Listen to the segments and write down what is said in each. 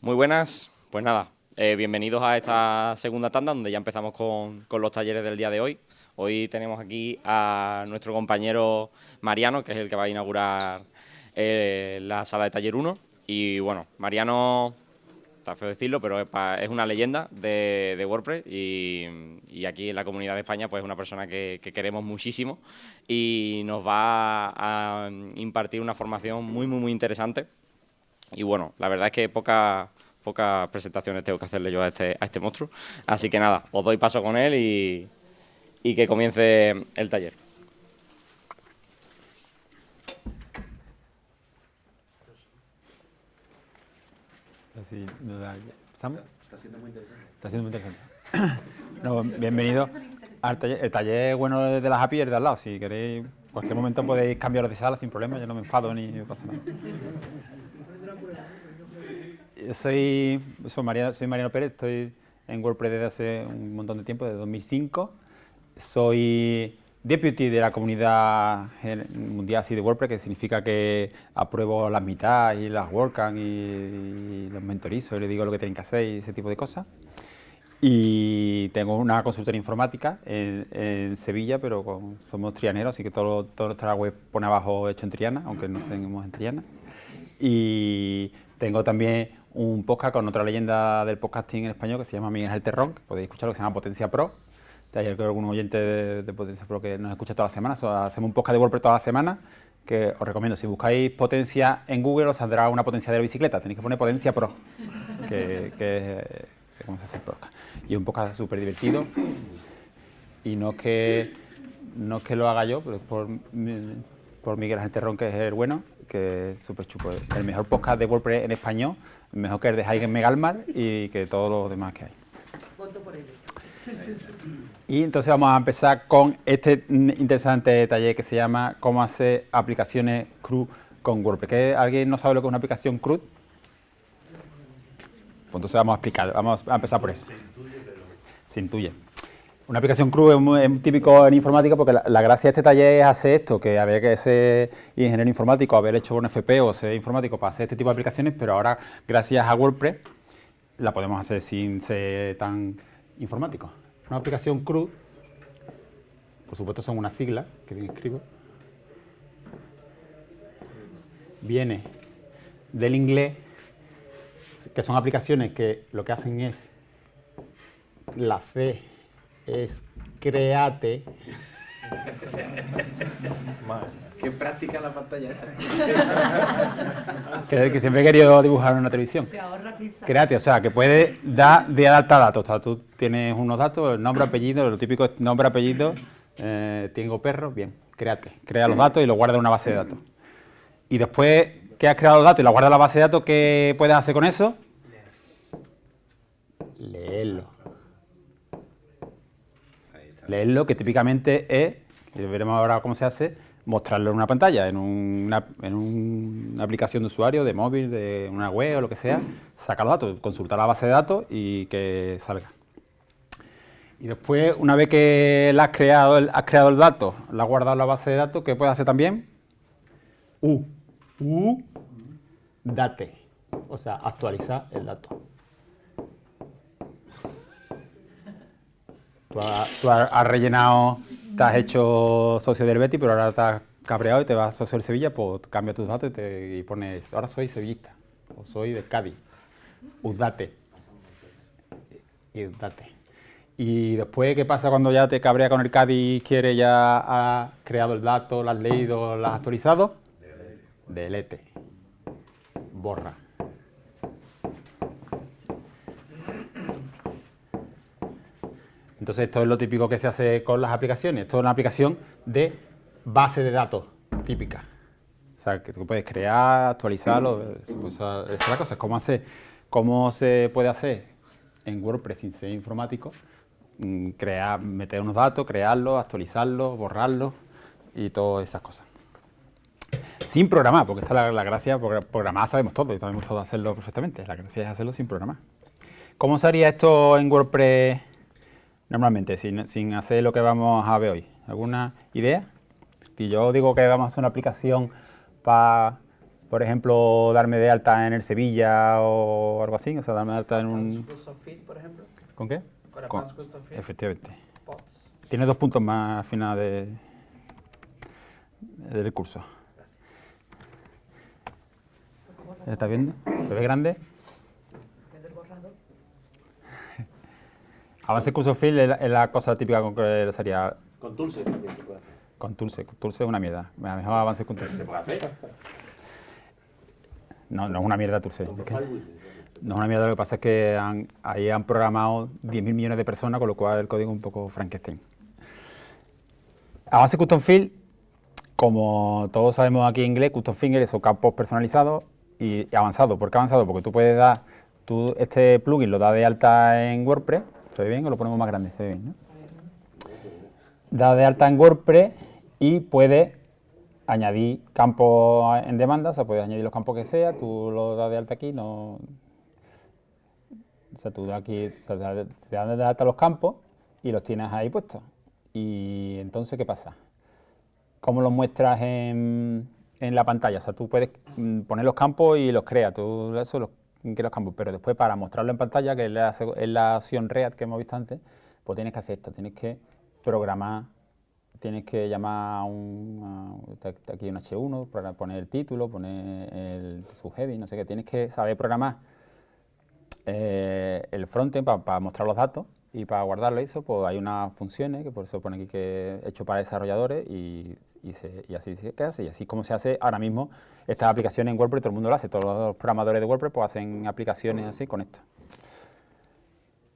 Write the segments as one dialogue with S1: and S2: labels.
S1: Muy buenas, pues nada, eh, bienvenidos a esta segunda tanda donde ya empezamos con, los talleres del día de hoy. Hoy tenemos aquí a nuestro compañero Mariano, que es el que va a inaugurar eh, la sala de taller 1. Y bueno, Mariano está feo decirlo, pero es, una leyenda de, WordPress y, aquí en la comunidad de España pues es una persona que, queremos muchísimo y nos va a, impartir una formación muy, muy, muy interesante. Y bueno, la verdad es que pocas presentaciones tengo que hacerle yo a este, a este monstruo. Así que nada, os doy paso con él y, y que comience el taller.
S2: Está siendo muy interesante. Está siendo muy interesante. bienvenido al taller. El taller bueno de las API es de al lado. Si queréis, en cualquier momento podéis cambiar de sala sin problema. Yo no me enfado ni pasa nada. Soy, soy, soy Mariano Pérez, estoy en WordPress desde hace un montón de tiempo, desde 2005. Soy deputy de la comunidad mundial así de WordPress, que significa que apruebo las mitad y las WordCamp y, los mentorizo y les digo lo que tienen que hacer y ese tipo de cosas. Y tengo una consultoría informática en, Sevilla, pero somos trianeros, así que todo, todo nuestra web pone abajo hecho en Triana, aunque no tenemos en Triana. Y tengo también un podcast con otra leyenda del podcasting en español que se llama Miguel Terrón, que podéis escuchar, que se llama Potencia Pro, ayer creo que algún oyente de, Potencia Pro que nos escucha todas las semanas, hacemos un podcast de WordPress todas las semanas, que os recomiendo, si buscáis potencia en Google os saldrá una potencia de la bicicleta, tenéis que poner Potencia Pro, que, que, cómo se hace el podcast. Y es un podcast súper divertido, y no es que, no que lo haga yo, pero es por, por Miguel Ángel Terrón, que es el bueno, que es súper chupo, el mejor podcast de WordPress en español, mejor que el de Heigen Megalmar y que todos los demás que hay. Voto por él. Y entonces vamos a empezar con este interesante taller que se llama cómo hacer aplicaciones CRUD con WordPress. ¿Alguien no sabe lo que es una aplicación CRUD? Pues entonces vamos a explicar, vamos a empezar por eso. Se intuye. Una aplicación CRUD es muy, típico en informática porque la, gracia de este taller es hacer esto, que había que ser ingeniero informático, haber hecho un FP o ser informático para hacer este tipo de aplicaciones, pero ahora gracias a WordPress la podemos hacer sin ser tan informático. Una aplicación CRUD, por supuesto son una sigla, que bien escribo, viene del inglés, que son aplicaciones que lo que hacen es, la C es create.
S3: Qué práctica la pantalla.
S2: que, que siempre he querido dibujar en una televisión. Créate, o sea, que puede dar de alta datos. O sea, tú tienes unos datos, el nombre, apellido, lo típico es nombre, apellido, eh, tengo perro, bien, créate. Crea los datos y los guarda en una base de datos. Y después que has creado los datos y los guarda en la base de datos, ¿qué puedes hacer con eso? Leerlo. Leerlo, que típicamente es, y veremos ahora cómo se hace, mostrarlo en una pantalla, en una, en una aplicación de usuario, de móvil, de una web o lo que sea, sacar los datos, consultar la base de datos y que salga. Y después, una vez que has creado, el, has creado el dato, la has guardado en la base de datos, ¿qué puedes hacer también? U. U. Date. O sea, actualizar el dato. Tú has, rellenado, te has hecho socio del Betty, pero ahora estás cabreado y te vas a socio del Sevilla, pues cambia tus datos y, pones, ahora soy sevillista, o soy de Cádiz, Udate. Y. Y después, ¿qué pasa cuando ya te cabrea con el Cádiz y quiere ya ha creado el dato, lo has leído, lo has actualizado? Delete. Borra. Entonces esto es lo típico que se hace con las aplicaciones. Esto es una aplicación de base de datos típica. O sea, que tú puedes crear, actualizarlo, esa es la cosa. ¿Cómo, hace, ¿Cómo se puede hacer en WordPress sin ser informático? Mm, crear, meter unos datos, crearlos, actualizarlos, borrarlos y todas esas cosas. Sin programar, porque esta es la, gracia, programar sabemos todo y sabemos todo hacerlo perfectamente. La gracia es hacerlo sin programar. ¿Cómo se haría esto en WordPress normalmente, sin, hacer lo que vamos a ver hoy? ¿Alguna idea? Si yo digo que vamos a hacer una aplicación para, por ejemplo, darme de alta en el Sevilla o algo así, o sea, darme de alta en un...
S4: Por ejemplo.
S2: ¿Con qué?
S4: Con
S2: Con-. Efectivamente.
S4: Pods.
S2: Tiene dos puntos más al final de, del curso. ¿Está viendo? ¿Se ve grande? Avance curso fill es la, es la cosa típica con que sería
S3: Con Tulse también se puede hacer.
S2: con Tulse. Tulse es una mierda. Mejor avance con Tulse.
S3: Se puede hacer.
S2: No, no es una mierda Tulse.
S3: Con
S2: Es que
S3: Firewall.
S2: no es una mierda, lo que pasa es que han- ahí han programado 10.000 millones de personas, con lo cual el código es un poco Frankenstein. Avance Custom Field, como todos sabemos aquí en inglés, Custom Finger son campos personalizados y y avanzados. ¿Por qué avanzado? Porque tú puedes dar, tú este plugin lo das de alta en WordPress, ¿se ve bien o lo ponemos más grande? Se ve bien, ¿no? Da de alta en WordPress y puedes añadir campos en demanda, o sea, puedes añadir los campos que sea, tú lo das de alta aquí, no... O sea, tú aquí, o sea, se dan de alta los campos y los tienes ahí puestos. Y entonces, ¿qué pasa? ¿Cómo los muestras en, en la pantalla? O sea, tú puedes mm, poner los campos y los creas, tú eso los, creas los campos, pero después para mostrarlo en pantalla, que es la, es la opción React que hemos visto antes, pues tienes que hacer esto, tienes que programar, tienes que llamar a un, aquí un H1 para poner el título, poner el subheading, no sé qué, tienes que saber programar eh, el frontend para mostrar los datos y para guardarlo eso, pues hay unas funciones que por eso pone aquí que es hecho para desarrolladores y, y se- y así se hace y así es como se hace ahora mismo estas aplicaciones en WordPress, todo el mundo lo hace, todos los programadores de WordPress pues hacen aplicaciones así con esto.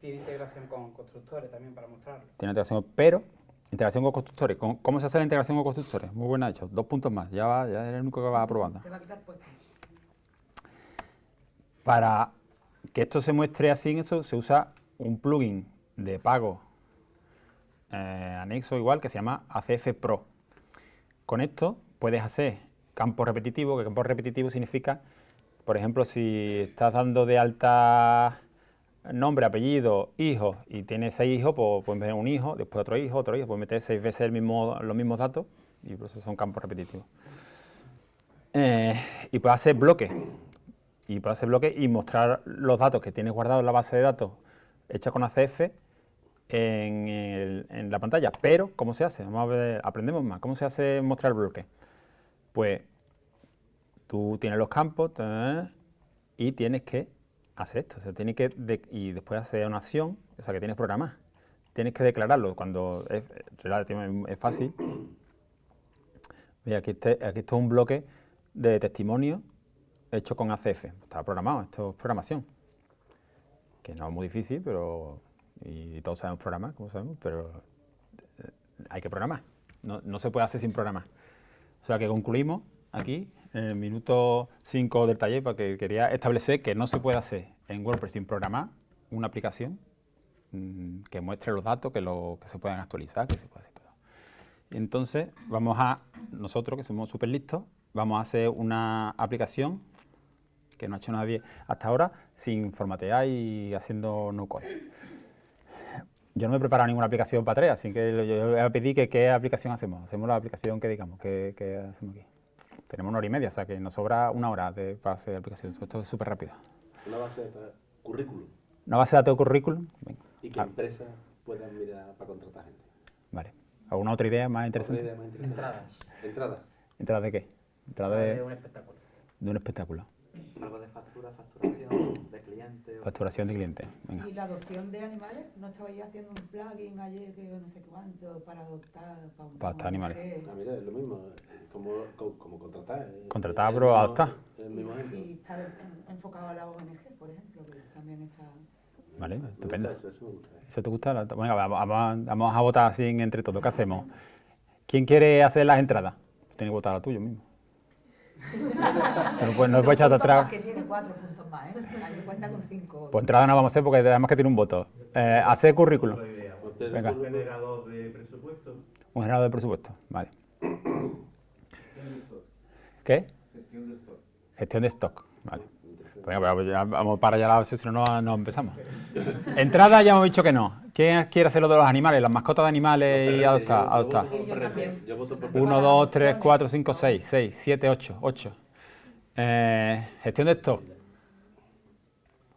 S4: Tiene integración con constructores también para mostrarlo.
S2: Tiene integración, pero integración con constructores. ¿Cómo, cómo se hace la integración con constructores? Muy buena hecho, dos puntos más, ya, va, ya es el único que va aprobando.
S5: Te va a quitar puestos.
S2: Para que esto se muestre así en eso, se usa un plugin de pago eh, anexo igual que se llama ACF Pro. Con esto puedes hacer campos repetitivos, que campo repetitivo significa, por ejemplo, si estás dando de alta nombre, apellido, hijo, y tienes seis hijos, pues puedes meter un hijo, después otro hijo, otro hijo, puedes meter seis veces el mismo, los mismos datos, y por eso son campos repetitivos. Eh, y puedes hacer bloques, y puedes hacer bloques y mostrar los datos que tienes guardados en la base de datos hecha con ACF en, la pantalla. Pero, ¿cómo se hace? Vamos a ver, aprendemos más. ¿Cómo se hace mostrar bloque? Pues tú tienes los campos y tienes que hacer esto. Tienes que y después hacer una acción, o sea, que tienes programada. Tienes que declararlo cuando es, relativamente es fácil. Mira, aquí, este- aquí esto es un bloque de testimonio hecho con ACF. Está programado, esto es programación. Que no es muy difícil, pero. Y todos sabemos programar, como sabemos, pero eh, hay que programar. No, no se puede hacer sin programar. O sea que concluimos aquí, en el minuto 5 del taller, porque quería establecer que no se puede hacer en WordPress sin programar una aplicación mm, que muestre los datos, que, lo, que se puedan actualizar, que se pueda hacer todo. Entonces, vamos a, nosotros que somos súper listos, vamos a hacer una aplicación que no ha hecho nadie hasta ahora sin formatear y haciendo no code. Yo no me he preparado ninguna aplicación para tres, así que yo voy a pedir que qué aplicación hacemos. Hacemos la aplicación que digamos, que, que hacemos aquí. Tenemos una hora y media, o sea que nos sobra una hora de, para hacer la aplicación. Esto es súper rápido.
S3: Una base de currículum.
S2: Una base de datos de currículum. Venga,
S3: Y que
S2: Ah.
S3: empresas puedan mirar para contratar gente.
S2: vale. ¿Alguna otra idea más
S3: ¿Otra
S2: interesante?
S3: idea más interesante?
S4: Entradas.
S3: Entrada.
S2: ¿Entrada de qué? Entrada
S4: De
S2: de,
S4: un espectáculo.
S2: de un espectáculo.
S6: Algo de factura, facturación, de cliente. o-
S2: Facturación de clientes. Venga.
S5: Y la adopción de animales, ¿no estabais haciendo un plugin ayer que no sé cuánto para adoptar para, un-
S2: Para adoptar animales.
S3: Ah, mira, es lo mismo. eh, Como, como, como contratar. eh,
S2: Contratar, pero adoptar.
S5: Y está en- enfocado a la ONG, por ejemplo, que también está...
S2: Vale, estupendo.
S3: gusta eso, eso me gusta. eh.
S2: ¿Eso te gusta? La- Venga, vamos, a votar así entre todos. ¿Qué hacemos? ¿Quién quiere hacer las entradas? Tienes que votar a tuyo mismo. Tú no puedes, no echarte
S5: Puntos
S2: atrás.
S5: Que tiene cuatro puntos más, ¿eh? Aquí cuenta con cinco.
S2: Pues entrada no vamos a hacer porque además que tiene un voto. Eh, hacer currículum.
S3: Entonces,
S2: Venga.
S6: Un generador de presupuesto.
S2: Un generador de presupuesto. Vale. ¿Qué?
S6: Gestión de stock.
S2: Gestión de stock. Vale. Venga, vamos para allá, si no, no, no empezamos. Entrada ya hemos dicho que no. ¿Quién quiere hacer lo de los animales, las mascotas de animales y adoptar? adoptar?
S3: voto por
S5: Yo
S3: perrete.
S5: también.
S3: Yo voto por perrete.
S2: 1, 2, 3, 4, 5, 6, 6, 7, 8, 8. Eh, gestión de stock.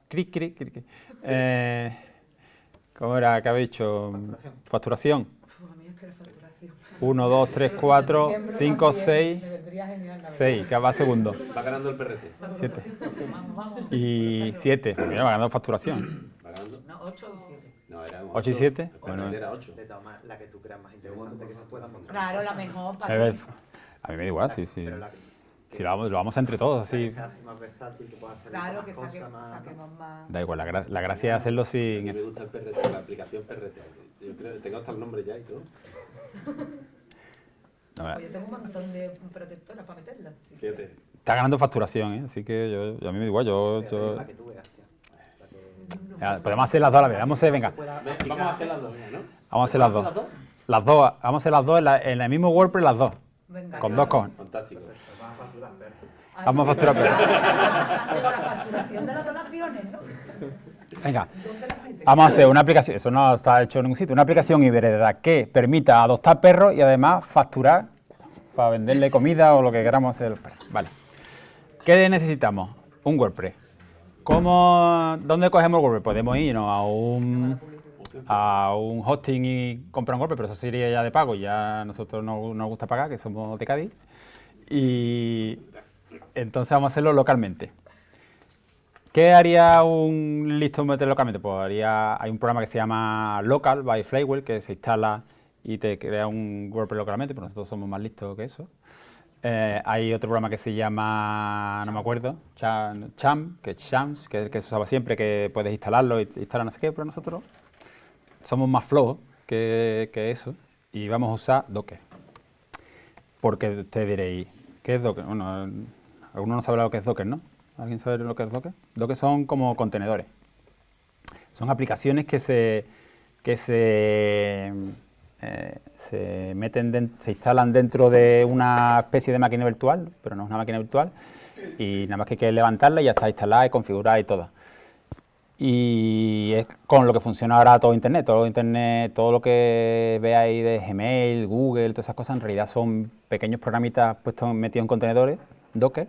S2: Cric, cric, cric. Eh, ¿Cómo era? ¿Qué habéis dicho? Facturación.
S5: Uf, a mí es que la facturación.
S2: 1, 2, 3, 4,
S5: Siempre
S2: 5,
S5: más bien,
S2: 6,
S5: Me vendría genial, la verdad.
S2: 6, que va segundo.
S3: Va ganando el perrete.
S2: 7.
S5: Vamos, vamos.
S2: Y 7. Mira, va ganando facturación.
S3: Va ganando.
S5: No, 8 y 7.
S3: No, era un
S2: Ocho y
S3: ocho.
S2: siete.
S3: El perrete
S2: Bueno.
S3: era 8.
S6: De todas maneras, la que tú creas más interesante que se pueda montar.
S5: Claro, la mejor
S2: A
S5: para
S2: a mí me da igual, sí, sí. Si lo vamos, lo vamos entre todos,
S6: que
S2: así.
S6: sea así más versátil, que pueda hacer
S5: Claro, que
S6: cosas,
S5: saque-
S6: más...
S5: saquemos más.
S2: Da igual, la, gra- la gracia es hacerlo
S3: A
S2: sin
S3: mí me gusta el perrete, la aplicación perrete. Yo creo, tengo hasta el nombre ya y todo.
S5: Pues yo tengo un montón de protectoras para meterlas. si
S3: Fíjate.
S2: Está ganando facturación, ¿eh? así que yo, yo- a mí me da igual. Yo, yo-
S6: La que tú veas, tío. La que-
S2: ya, podemos hacer las dos a la vez. Vamos a hacer, venga,
S3: Vamos a hacer las dos, ¿no?
S2: vamos a hacer las dos. Las dos, vamos a hacer las dos en, la- en el mismo WordPress, las dos.
S5: Venga,
S2: Con
S5: claro.
S2: dos con.
S3: Fantástico.
S5: Ay,
S2: Vamos a facturar, pero-
S5: la facturación de las donaciones, ¿no?
S2: Venga, vamos a hacer una aplicación, eso no está hecho en ningún sitio, una aplicación híbrida que permita adoptar perros y además facturar para venderle comida o lo que queramos hacer. Vale. ¿Qué necesitamos? Un WordPress. ¿Cómo, ¿Dónde cogemos el WordPress? Podemos irnos a un, a un hosting y comprar un WordPress, pero eso sería ya de pago. Ya nosotros no no nos gusta pagar, que somos de Cádiz. Y entonces vamos a hacerlo localmente. ¿Qué haría un listo meter localmente? Pues haría, hay un programa que se llama Local by Flywheel que se instala y te crea un WordPress localmente, pero nosotros somos más listos que eso. Eh, hay otro programa que se llama, no me acuerdo, Cham, que es Chams, que que se usaba siempre, que puedes instalarlo instalar no sé qué, pero nosotros somos más flojos que, que eso y vamos a usar Docker. Porque ustedes diréis, ¿qué es Docker? Bueno, algunos no sabrá lo que es Docker, ¿no? ¿Alguien sabe lo que es Docker? Docker son como contenedores. Son aplicaciones que se, que se, eh, se meten, den- se instalan dentro de una especie de máquina virtual, pero no es una máquina virtual, y nada más que hay que levantarla y ya está instalada y configurada y toda. Y es con lo que funciona ahora todo Internet. Todo Internet, todo lo que veáis de Gmail, Google, todas esas cosas, en realidad son pequeños programitas puestos metidos en contenedores, Docker,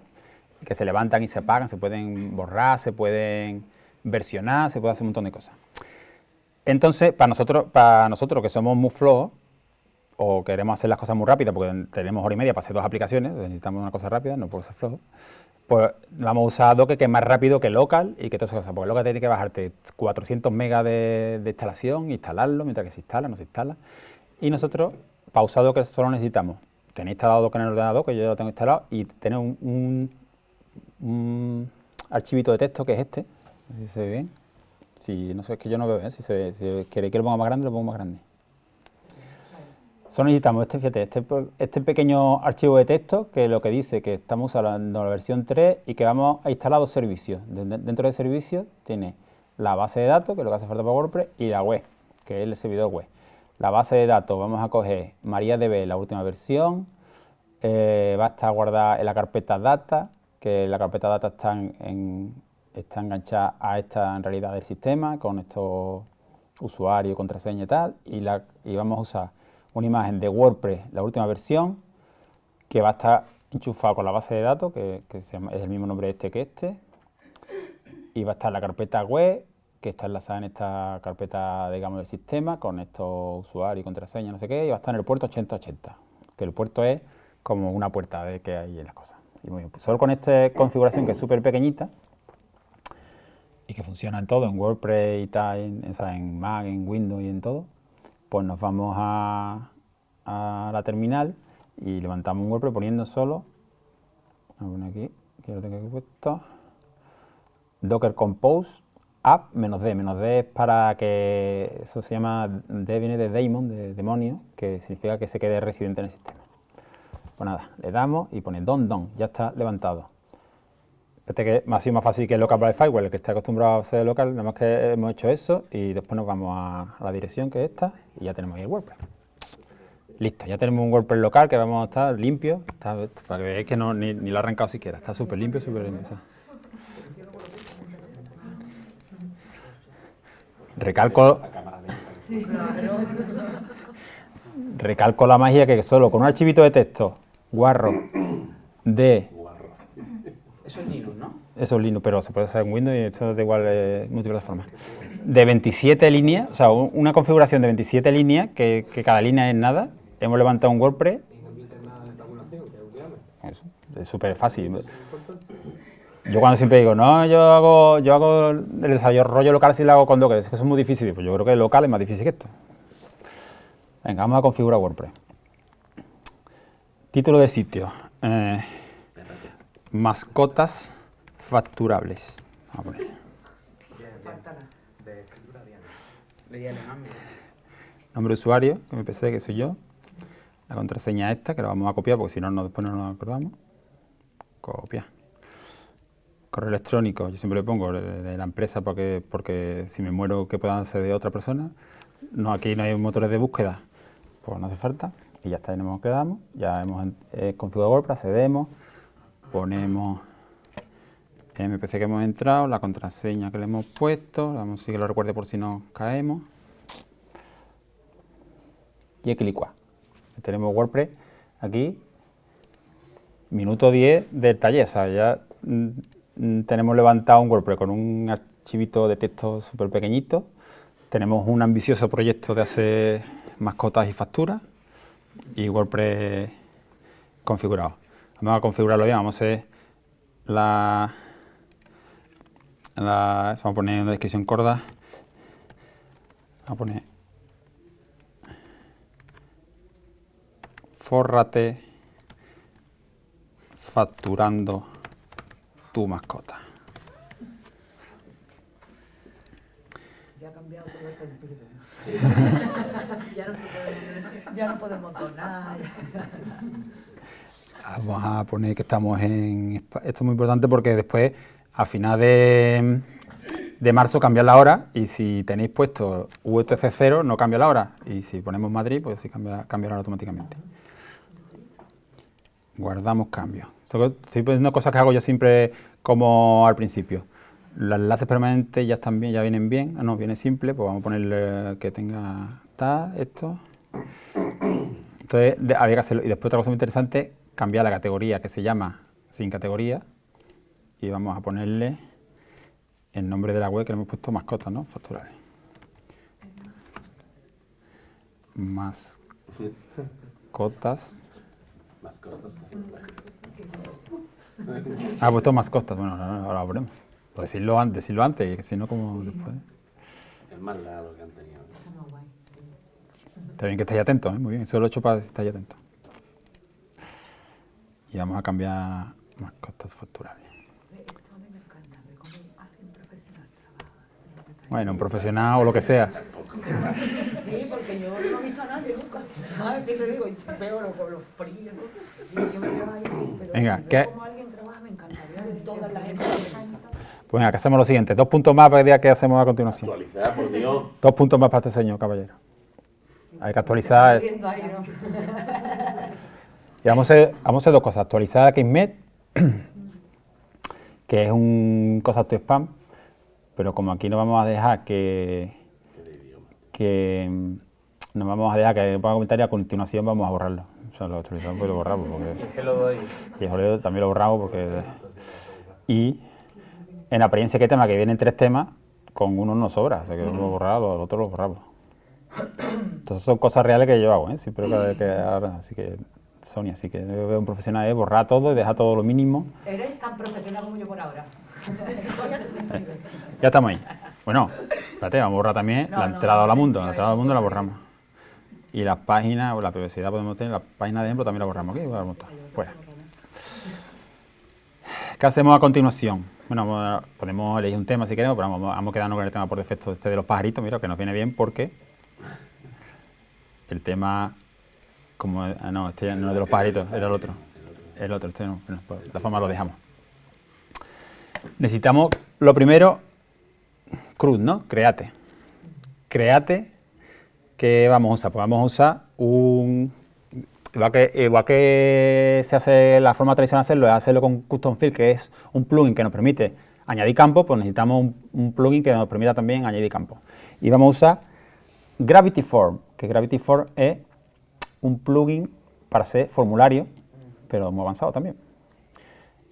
S2: que se levantan y se apagan, se pueden borrar, se pueden versionar, se puede hacer un montón de cosas. Entonces, para nosotros, para nosotros que somos muy flojos, o queremos hacer las cosas muy rápidas, porque tenemos hora y media para hacer dos aplicaciones, necesitamos una cosa rápida, no puedo ser flojo, pues vamos a usar Docker que es más rápido que local y que todas esas cosas, porque local tiene que bajarte 400 megas de, instalación, instalarlo, mientras que se instala, no se instala. Y nosotros, para usar Docker solo necesitamos tener instalado Docker en el ordenador, que yo ya lo tengo instalado, y tener un- un archivito de texto que es este, si se ve bien. Si, no sé, es que yo no veo bien, si, queréis que lo ponga más grande, lo pongo más grande. Solo necesitamos este, fíjate, este, este pequeño archivo de texto que lo que dice que estamos usando la versión 3 y que vamos a instalar dos servicios. De- de- dentro del servicio tiene la base de datos, que es lo que hace falta para WordPress, y la web, que es el servidor web. La base de datos vamos a coger MariaDB, la última versión, eh, va a estar guardada en la carpeta data, que la carpeta data está, está enganchada a esta en realidad del sistema, con estos usuarios, contraseña y tal, y, la, y vamos a usar una imagen de WordPress, la última versión, que va a estar enchufado con la base de datos, que, es el mismo nombre este que este, y va a estar la carpeta web, que está enlazada en esta carpeta, digamos, del sistema, con estos usuarios contraseña, no sé qué, y va a estar en el puerto 8080, que el puerto es como una puerta de que hay en las cosas. Pues solo con esta configuración que es súper pequeñita, y que funciona en todo, en WordPress y tal, en, Mac, en Windows y en todo, pues nos vamos a, la terminal y levantamos un WordPress poniendo solo, aquí, lo tengo puesto, Docker Compose app menos D. Menos D es para que, eso se llama, D viene de daemon, de demonio, que significa que se quede residente en el sistema. Pues nada, le damos y pone don don, ya está levantado. Este que ha sido más fácil que el local by firewall, el que está acostumbrado a ser local, nada más que hemos hecho eso y después nos vamos a, la dirección que es esta y ya tenemos ahí el WordPress. Listo, ya tenemos un WordPress local que vamos a estar limpio, para que veáis que no, ni, lo ha arrancado siquiera, está súper limpio, súper limpio. Recalco recalco la magia que solo con un archivito de texto guarro de
S3: Guarro.
S4: Eso es Linux, ¿no?
S2: Eso es Linux, pero se puede hacer en Windows y esto da igual eh, multiplataforma. De 27 líneas, o sea, un- una configuración de 27 líneas, que, que cada línea es nada. Hemos levantado un WordPress. Eso, es súper fácil. Yo cuando siempre digo, no, yo hago, yo hago el desarrollo local si lo hago con Docker, es que eso es muy difícil. Pues yo creo que el local es más difícil que esto. Venga, vamos a configurar WordPress. Título del sitio. eh, mascotas facturables. A.
S6: De
S4: mira.
S2: Nombre de usuario, que me pensé que soy yo. La contraseña esta, que la vamos a copiar porque si no, después no nos acordamos. Copia. Correo electrónico, yo siempre le pongo de, de la empresa porque, porque si me muero que puedan ser de otra persona. No, aquí no hay motores de búsqueda, pues no hace falta. Y ya está, ahí nos quedamos. Ya hemos eh, configurado WordPress, accedemos, ponemos el MPC que hemos entrado, la contraseña que le hemos puesto, vamos a que lo recuerde por si nos caemos y Equilicua. Tenemos WordPress aquí, minuto 10 del taller, o sea, ya mm, tenemos levantado un WordPress con un archivito de texto súper pequeñito, tenemos un ambicioso proyecto de hacer mascotas y facturas y WordPress configurado. Vamos a configurarlo bien, vamos a hacer la, la vamos a poner en la descripción corda, vamos a poner fórrate facturando tu mascota.
S5: Ya ha cambiado todo el sentido. ya, no podemos, ya no donar.
S2: Vamos a poner que estamos en... Esto es muy importante porque después, a final de, de marzo, cambia la hora y si tenéis puesto UTC 0, no cambia la hora. Y si ponemos Madrid, pues sí cambia, cambia automáticamente. Guardamos cambios. Estoy poniendo cosas que hago yo siempre como al principio. Los enlaces permanentes ya están bien, ya vienen bien. Ah, no, viene simple, pues vamos a ponerle que tenga tal, esto. Entonces de- había que hacerlo. Y después otra cosa muy interesante, cambiar la categoría que se llama sin categoría y vamos a ponerle el nombre de la web que le hemos puesto mascotas, ¿no? Facturales. Mascotas.
S3: Más cosas.
S2: Ah, he puesto mascotas. Bueno, ahora, ahora lo ponemos. Pues decirlo, an- decirlo antes, si no, como después.
S3: Es más largo que han tenido.
S2: Está bien que estéis atentos, ¿eh? muy bien. Eso lo he hecho para que estéis atentos. Y vamos a cambiar mascotas facturales.
S5: Esto a mí me encanta, ver cómo alguien profesional trabaja.
S2: Bueno, un profesional o lo que sea.
S5: Sí, porque yo no he visto a nadie nunca. ¿Sabes qué te digo? Y veo los, los fríos. Y yo me quedo ahí. Pero
S2: Venga, ¿qué-
S5: cómo alguien trabaja me encantaría de todas las empresas.
S2: Pues venga, que hacemos lo siguiente. Dos puntos más para el día que hacemos a continuación.
S3: Actualizar, por Dios.
S2: Dos puntos más para este señor, caballero. Hay que actualizar.
S5: Ahí, ¿no?
S2: Y vamos a, hacer, vamos a hacer dos cosas. Actualizar Kismet, que es un concepto spam, pero como aquí no vamos a dejar que,
S3: Qué de idioma.
S2: que mm, no vamos a dejar que ponga comentarios, a continuación vamos a borrarlo. O sea, lo actualizamos y lo borramos. Porque,
S4: Que lo doy.
S2: y también lo borramos porque... Y en la apariencia que tema, que vienen tres temas, con uno no sobra, o sea que uno lo borramos, los otros lo borramos. Entonces son cosas reales que yo hago, ¿eh? siempre que, que ahora, así que Sonia, así que yo veo un profesional es borrar todo y dejar todo lo mínimo.
S5: Eres tan profesional como yo por ahora.
S2: Ya estamos ahí. Bueno, espérate, vamos a borrar también
S5: No,
S2: la entrada
S5: no,
S2: a la
S5: no,
S2: mundo, la entrada al mundo la borramos. Y las páginas, o la privacidad podemos tener, las páginas de ejemplo también la borramos aquí, fuera. ¿Qué hacemos a continuación? Bueno, podemos elegir un tema si queremos, pero vamos, vamos a quedarnos con el tema por defecto este de los pajaritos, mira, que nos viene bien porque el tema, como, ah, no, este ya no es de los pajaritos, era el otro. El otro, este no, pues, de todas formas lo dejamos. Necesitamos, lo primero, cruz, ¿no? Create. Create, ¿qué vamos a usar? Pues vamos a usar un... Igual que, igual que se hace la forma tradicional de hacerlo, es hacerlo con Custom Field, que es un plugin que nos permite añadir campos, pues necesitamos un, plugin que nos permita también añadir campos. Y vamos a usar Gravity Form, que Gravity Form es un plugin para hacer formulario, pero muy avanzado también.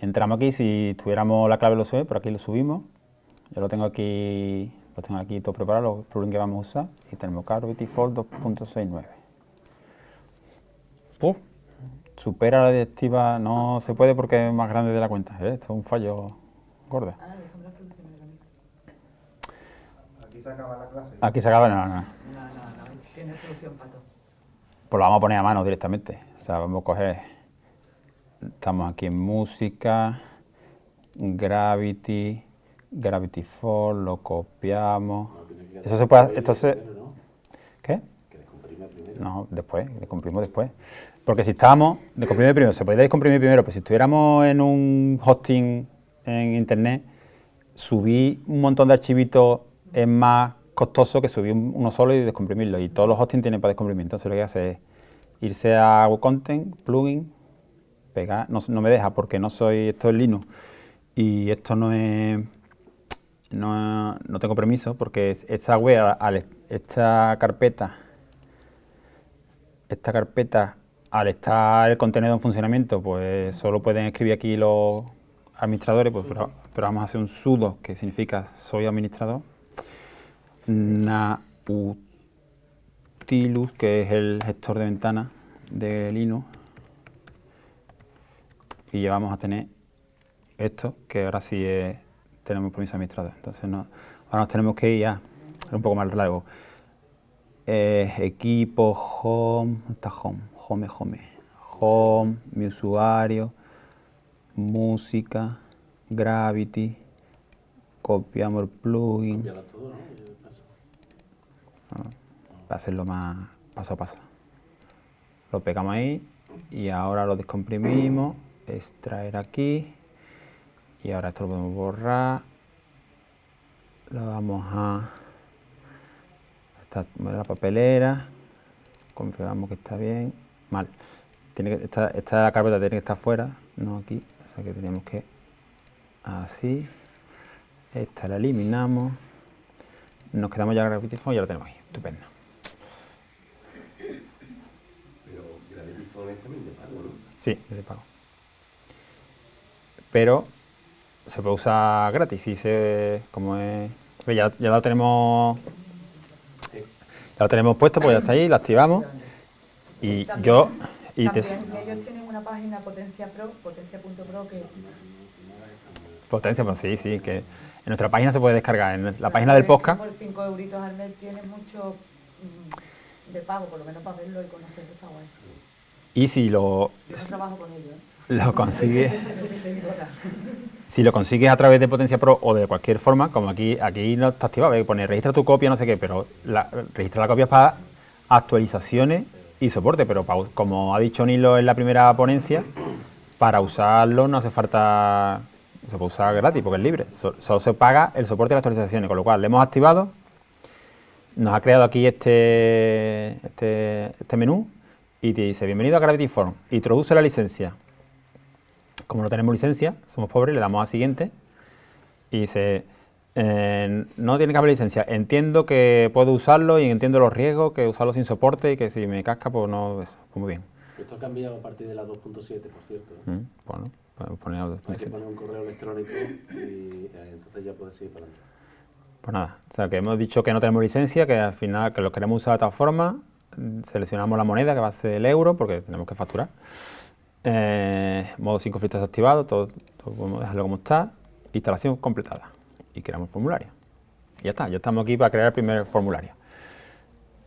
S2: Entramos aquí, si tuviéramos la clave lo sube, por aquí lo subimos. Yo lo tengo aquí, lo tengo aquí todo preparado, los plugins que vamos a usar. Y tenemos Gravity Form 2.69. Puf, supera la directiva, no se puede porque es más grande de la cuenta. ¿eh? Esto es un fallo gordo.
S5: Ah.
S6: Aquí se acaba la clase.
S2: Aquí se acaba, no, no.
S5: No, no, no, tiene solución para todo.
S2: Pues lo vamos a poner a mano directamente. O sea, vamos a coger. Estamos aquí en música, Gravity, Gravity Fall, lo copiamos.
S3: No,
S2: Eso se puede.
S3: ¿no?
S2: ¿Qué?
S3: Que descomprime primero.
S2: No, después, descomprimimos después. Porque si estábamos, descomprimir primero, se podría descomprimir primero, pero si estuviéramos en un hosting en internet, subir un montón de archivitos es más costoso que subir un- uno solo y descomprimirlo. Y todos los hostings tienen para descomprimir. Entonces lo que hace es irse a Content, plugin, pegar, no, me deja porque no soy, esto es Linux y esto no es, no, no tengo permiso porque es- esta web, esta carpeta, esta carpeta al estar el contenedor en funcionamiento, pues solo pueden escribir aquí los administradores, pues, pero, vamos a hacer un sudo, que significa soy administrador, nautilus, que es el gestor de ventanas de Linux, y ya vamos a tener esto, que ahora sí es- tenemos permiso de administrador. Entonces no, ahora nos tenemos que ir a, un poco más largo. Eh, equipo, home, ¿dónde está home? Home, home. Home, mi usuario, música, Gravity, copiamos el plugin, para hacerlo más paso a paso. Lo pegamos ahí y ahora lo descomprimimos, extraer aquí y ahora esto lo podemos borrar. Lo vamos a esta, la papelera, confirmamos que está bien, mal. Tiene que, esta, esta carpeta tiene que estar fuera, no aquí, o sea que tenemos que así. Esta la eliminamos. Nos quedamos ya Gravity Phone y ya lo tenemos ahí. Estupendo.
S3: Pero Gravity Phone es también de pago, ¿no?
S2: Sí, es de pago. Pero se puede usar gratis y se como es. Ya, ya lo tenemos. Ya lo tenemos puesto, pues ya está ahí, lo activamos. Y
S5: También-
S2: yo. Y te,
S5: También ellos tienen una página Potencia Pro, potencia.pro, que
S2: potencia, pues sí, sí, que en nuestra página se puede descargar. En la página del podcast.
S5: Por 5 euritos al mes tienes mucho mm, de pago, por lo menos para verlo y conocerlo está guay.
S2: Y si lo,
S5: Yo trabajo con ellos, ¿eh?
S2: lo consigues. Si lo consigues a través de Potencia Pro o de cualquier forma, como aquí, aquí no está activado, pone registra tu copia, no sé qué, pero la, registra la copia para actualizaciones y soporte, pero como ha dicho Nilo en la primera ponencia, para usarlo no hace falta, se puede usar gratis porque es libre, so- solo se paga el soporte de las actualizaciones, con lo cual le hemos activado, nos ha creado aquí este, este, este menú y te dice bienvenido a Gravity Form, introduce la licencia. Como no tenemos licencia, somos pobres, le damos a siguiente y dice, eh, no tiene que haber licencia, entiendo que puedo usarlo y entiendo los riesgos, que usarlo sin soporte y que si me casca, pues no, eso, pues muy bien.
S3: Esto ha cambiado a partir de la 2.7, por cierto. ¿eh?
S2: Mm, Bueno, podemos poner los
S3: Hay que
S2: 2.7.
S3: poner un correo electrónico y eh, entonces ya puedes seguir para adelante.
S2: Pues nada, o sea que hemos dicho que no tenemos licencia, que al final que lo queremos usar de otra forma, seleccionamos la moneda que va a ser el euro porque tenemos que facturar. Eh, modo sin conflictos activado, todo, todo podemos dejarlo como está, instalación completada y creamos el formulario. Ya está, ya estamos aquí para crear el primer formulario.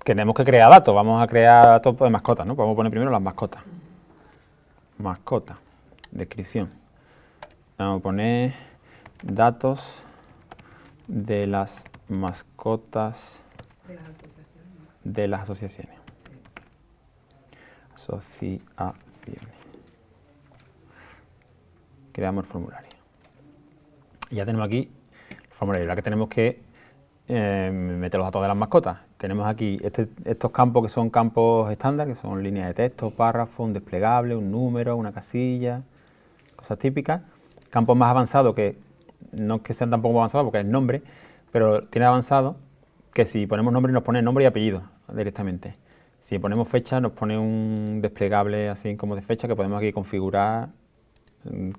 S2: Tenemos que crear datos, vamos a crear datos de mascotas, ¿no? Podemos poner primero las mascotas. Mascota, descripción. Vamos a poner datos de las mascotas
S5: De las asociaciones.
S2: de las asociaciones. Asociaciones. Creamos el formulario. Ya tenemos aquí formulario. Ahora que tenemos que eh, meter los datos de las mascotas. Tenemos aquí este- estos campos que son campos estándar, que son líneas de texto, párrafo, un desplegable, un número, una casilla, cosas típicas. Campos más avanzados que no es que sean tampoco avanzados porque es nombre, pero tiene avanzado que si ponemos nombre nos pone nombre y apellido directamente. Si ponemos fecha nos pone un desplegable así como de fecha que podemos aquí configurar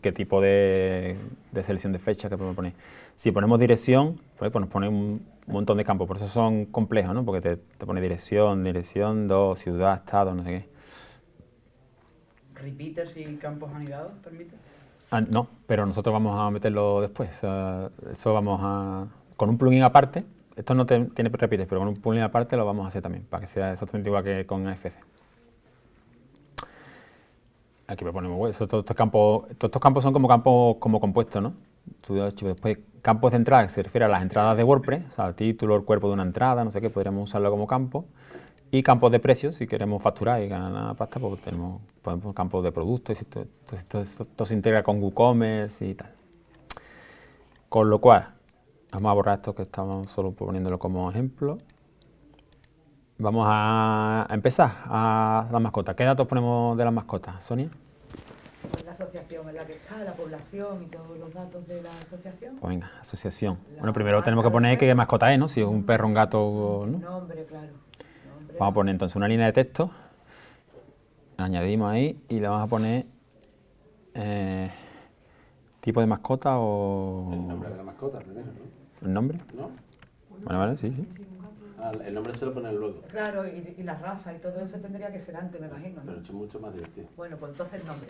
S2: qué tipo de, de selección de fecha que podemos poner. Si ponemos dirección, pues, pues nos pone un montón de campos, por eso son complejos, ¿no? porque te, te pone dirección, dirección, 2, ciudad, estado, no sé qué.
S4: ¿Repeaters y campos anidados permite?
S2: Ah, no, pero nosotros vamos a meterlo después. o sea, eso vamos a... Con un plugin aparte, esto no te- tiene repites, pero con un plugin aparte lo vamos a hacer también, para que sea exactamente igual que con AFC. Aquí proponemos web. Eso, todos, estos campos, todos estos campos son como campos como compuestos, ¿no? Después, campos de entrada, que se refiere a las entradas de WordPress, o sea, el título, el cuerpo de una entrada, no sé qué, podríamos usarlo como campo. Y campos de precios, si queremos facturar y ganar pasta, pues tenemos podemos campos de productos, y esto- esto- esto- esto se integra con WooCommerce y tal. Con lo cual, vamos a borrar esto que estamos solo poniéndolo como ejemplo. Vamos a empezar a las mascotas. ¿Qué datos ponemos de las mascotas, Sonia?
S5: Pues la asociación en la que está, la población y todos los datos de la asociación.
S2: Pues venga, asociación.
S5: La
S2: Bueno, primero tenemos que poner qué mascota es, ¿no? Si es un perro, un gato, o ¿no?
S5: Nombre, claro. Nombre,
S2: Vamos a poner entonces una línea de texto, la añadimos ahí y le vamos a poner eh, tipo de mascota o
S3: El nombre de la mascota primero, ¿no?
S2: el nombre.
S3: ¿No?
S2: Vale, vale, sí, sí.
S3: Ah, el nombre se lo ponen luego.
S5: Claro, y, y la raza y todo eso tendría que ser antes, me imagino, ¿no?
S3: Pero esto es mucho más divertido.
S5: Bueno, pues entonces el nombre.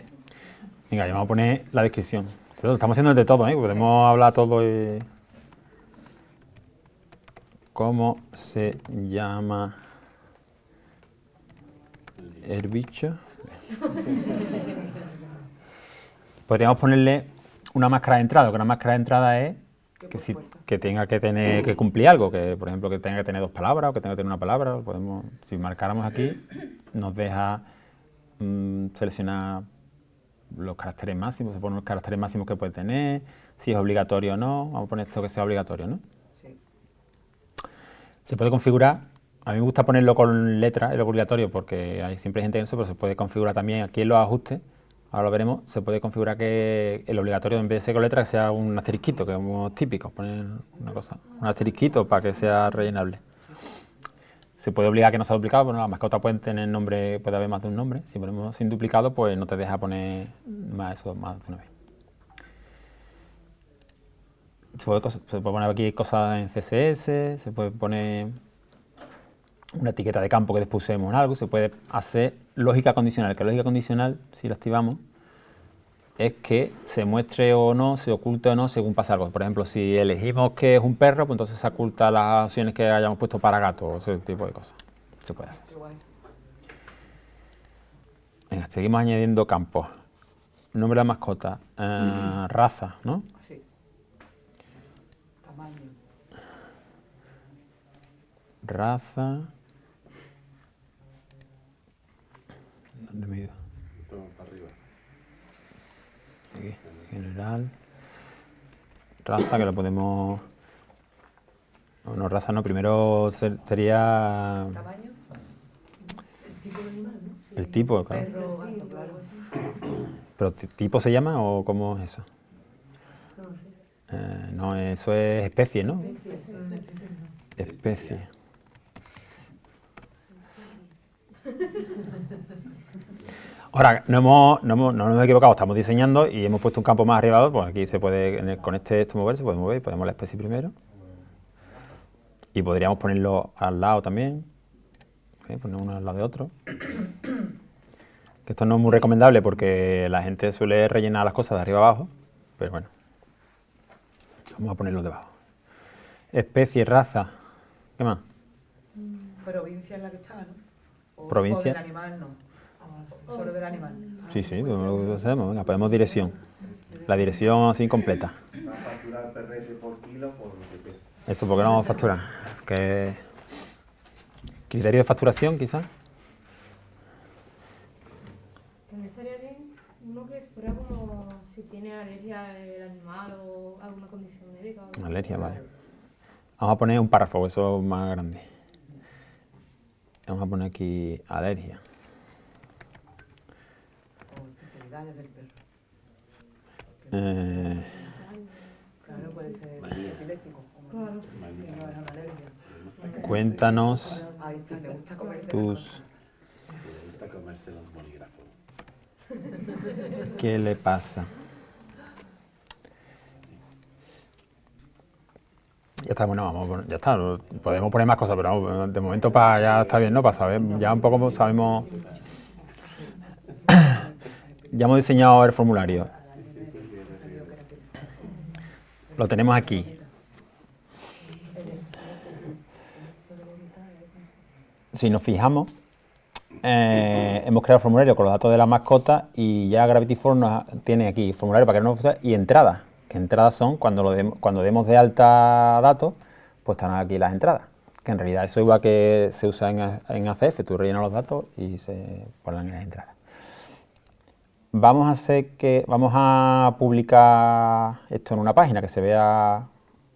S2: Venga, ya vamos a poner la descripción. Lo estamos haciendo de todo, ¿eh? Podemos hablar todo y... ¿Cómo se llama el bicho? Podríamos ponerle una máscara de entrada, que una máscara de entrada es
S5: Que
S2: si-. Que tenga que tener que cumplir algo, que por ejemplo que tenga que tener dos palabras o que tenga que tener una palabra, podemos, si marcáramos aquí, nos deja mm, seleccionar los caracteres máximos, se ponen los caracteres máximos que puede tener, si es obligatorio o no, vamos a poner esto que sea obligatorio, ¿no?
S5: Sí.
S2: Se puede configurar, a mí me gusta ponerlo con letra, el obligatorio, porque hay siempre hay gente en eso, pero se puede configurar también aquí en los ajustes, ahora lo veremos, se puede configurar que el obligatorio en vez de ser con letra que sea un asterisquito, que es muy típico, poner una cosa, un asterisquito para que sea rellenable. Se puede obligar a que no sea duplicado, bueno, las mascotas pueden tener nombre, puede haber más de un nombre, si ponemos sin duplicado, pues no te deja poner más eso, más de una vez. Se puede, se puede poner aquí cosas en CSS, se puede poner una etiqueta de campo que después usemos en algo, se puede hacer lógica condicional, que lógica condicional, si la activamos, es que se muestre o no, se oculte o no según pasa algo. Por ejemplo, si elegimos que es un perro, pues entonces se oculta las opciones que hayamos puesto para gato o ese tipo de cosas. Se puede hacer. Venga, seguimos añadiendo campos. Nombre de la mascota, eh, raza, ¿no?
S5: Así. Tamaño.
S2: Raza. ¿Dónde me he ido?
S3: Todo para arriba.
S2: Aquí, general. Raza, que lo podemos... No, no, raza no, primero ser- sería
S5: Tamaño.
S2: el tipo, claro.
S5: Perro, gato, claro.
S2: ¿Pero ti- tipo se llama o cómo es eso? Eh, no, eso es especie, ¿no? Especie. Ahora, no, hemos, no, hemos- no nos hemos equivocado, estamos diseñando y hemos puesto un campo más arriba, pues aquí se puede, en el- con este esto mover, se puede mover, ponemos la especie primero. Y podríamos ponerlo al lado también, ¿eh? poner uno al lado de otro. Que esto no es muy recomendable porque la gente suele rellenar las cosas de arriba abajo, pero bueno. Vamos a ponerlo debajo. Especie, raza. ¿Qué más?
S5: Provincia en la que está, ¿no? O,
S2: Provincia.
S5: O del animal, no. Solo del animal.
S2: Sí, sí, lo sabemos. Venga, podemos dirección. La dirección así completa.
S6: Va a facturar perrete por kilo por lo que pesa.
S2: Eso, porque no vamos a facturar? Que criterio de facturación, quizás.
S7: También bien uno que fuera como si tiene alergia el animal o alguna condición médica.
S2: Alergia, vale. Vamos a poner un párrafo, eso es más grande. Vamos a poner aquí alergia.
S5: Especialidades del perro.
S2: Eh,
S5: Claro, puede
S7: Claro.
S3: Le gusta comerse
S2: Cuéntanos
S5: Ahí está, me gusta comer de
S2: tus...
S3: los- Le gusta comerse los bolígrafos.
S2: ¿Qué le pasa? Ya está, bueno, vamos, a poner- ya está, podemos poner más cosas, pero vamos, de momento para ya está bien, ¿no? Para saber, ya un poco sabemos... Ya hemos diseñado el formulario. Lo tenemos aquí. Si nos fijamos, eh, hemos creado el formulario con los datos de la mascota y ya Gravity nos tiene aquí formulario para que no y entradas. Que entradas son cuando, cuando demos de alta datos, pues están aquí las entradas. Que en realidad eso igual que se usa en, en ACF, tú rellenas los datos y se ponen en las entradas. Vamos a hacer que vamos a publicar esto en una página que se vea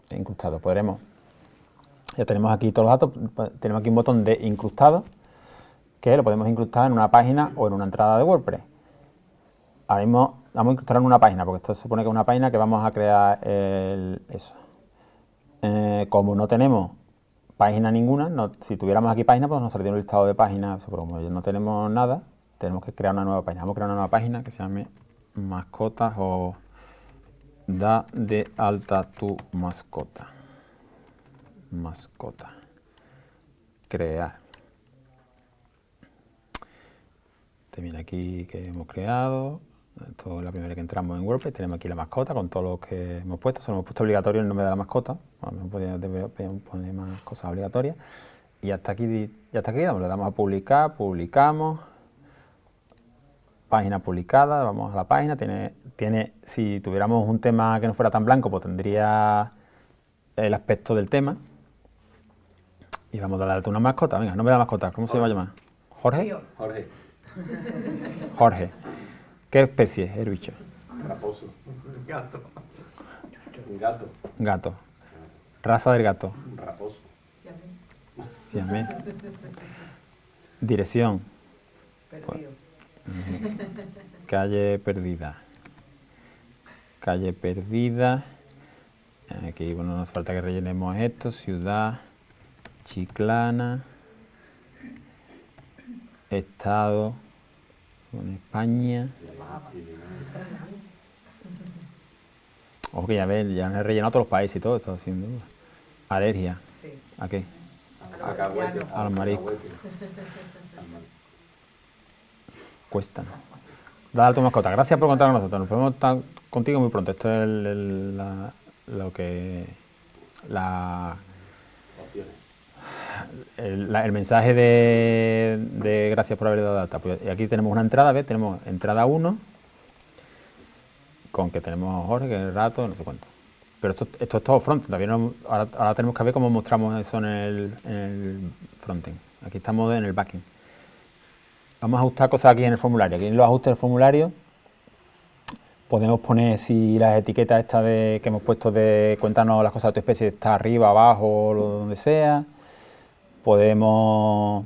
S2: incrustado. Podremos, ya tenemos aquí todos los datos, pues, tenemos aquí un botón de incrustado que lo podemos incrustar en una página o en una entrada de WordPress. Ahora vamos a incrustar en una página, porque esto supone que es una página que vamos a crear el-. Eh, como no tenemos página ninguna, si tuviéramos aquí página, pues nos saldría un listado de páginas, pero como no tenemos nada, tenemos que crear una nueva página. Vamos a crear una nueva página que se llame mascotas o da de alta tu mascota. Mascota. Crear. Este viene aquí que hemos creado. Esto es la primera que entramos en WordPress. Tenemos aquí la mascota con todo lo que hemos puesto. Solo hemos puesto obligatorio el nombre de la mascota. Podíamos poner más cosas obligatorias. Y hasta aquí, ya está aquí, le damos a publicar, publicamos. Página publicada, vamos a la página. Tiene, tiene, si tuviéramos un tema que no fuera tan blanco, pues tendría el aspecto del tema. Y vamos a darle una mascota. Venga, nombre de la mascota. ¿Cómo se va a llamar? ¿Jorge?
S3: Jorge,
S2: Jorge. ¿Qué especie es el bicho?
S3: raposo.
S6: Gato.
S3: Gato,
S2: Gato. Raza del gato.
S3: raposo.
S2: Siamés. Dirección.
S5: Perdido.
S2: Calle perdida. Calle perdida. Aquí bueno, nos falta que rellenemos esto. Ciudad. Chiclana. Estado. con España. Ojo que ya ves, ya he rellenado todos los países y todo, esto haciendo. Alergia.
S5: Sí.
S2: ¿A qué?
S3: Cacahuete.
S2: A los mariscos.
S3: Cacahuete. Al mar-
S2: Cuesta, ¿no? Dale a tu mascota. Gracias por contar con nosotros. Nos vemos contigo muy pronto. Esto es el- la- lo que. La, el, el mensaje de, gracias por haber dado data. Pues aquí tenemos una entrada, ¿ves? Tenemos entrada 1, con que tenemos Jorge, el rato, no sé cuánto. Pero esto, esto es todo front. Todavía ahora, ahora tenemos que ver cómo mostramos eso en el, en frontend. Aquí estamos en el backend. Vamos a ajustar cosas aquí en el formulario. Aquí en los ajustes del formulario podemos poner si las etiquetas estas de, que hemos puesto de cuéntanos las cosas de tu especie está arriba, abajo, lo- donde sea. Podemos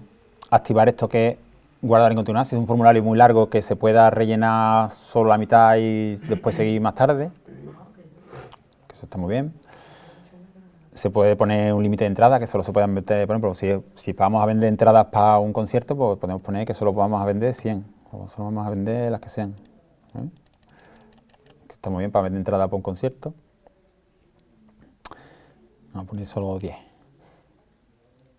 S2: activar esto que es guardar en continuar, si es un formulario muy largo que se pueda rellenar solo la mitad y después seguir más tarde. Eso está muy bien. Se puede poner un límite de entrada que solo se puedan meter, por ejemplo, si, si vamos a vender entradas para un concierto, pues podemos poner que solo vamos a vender 100 o solo vamos a vender las que sean. ¿eh? Está muy bien para vender entradas para un concierto. Vamos a poner solo 10.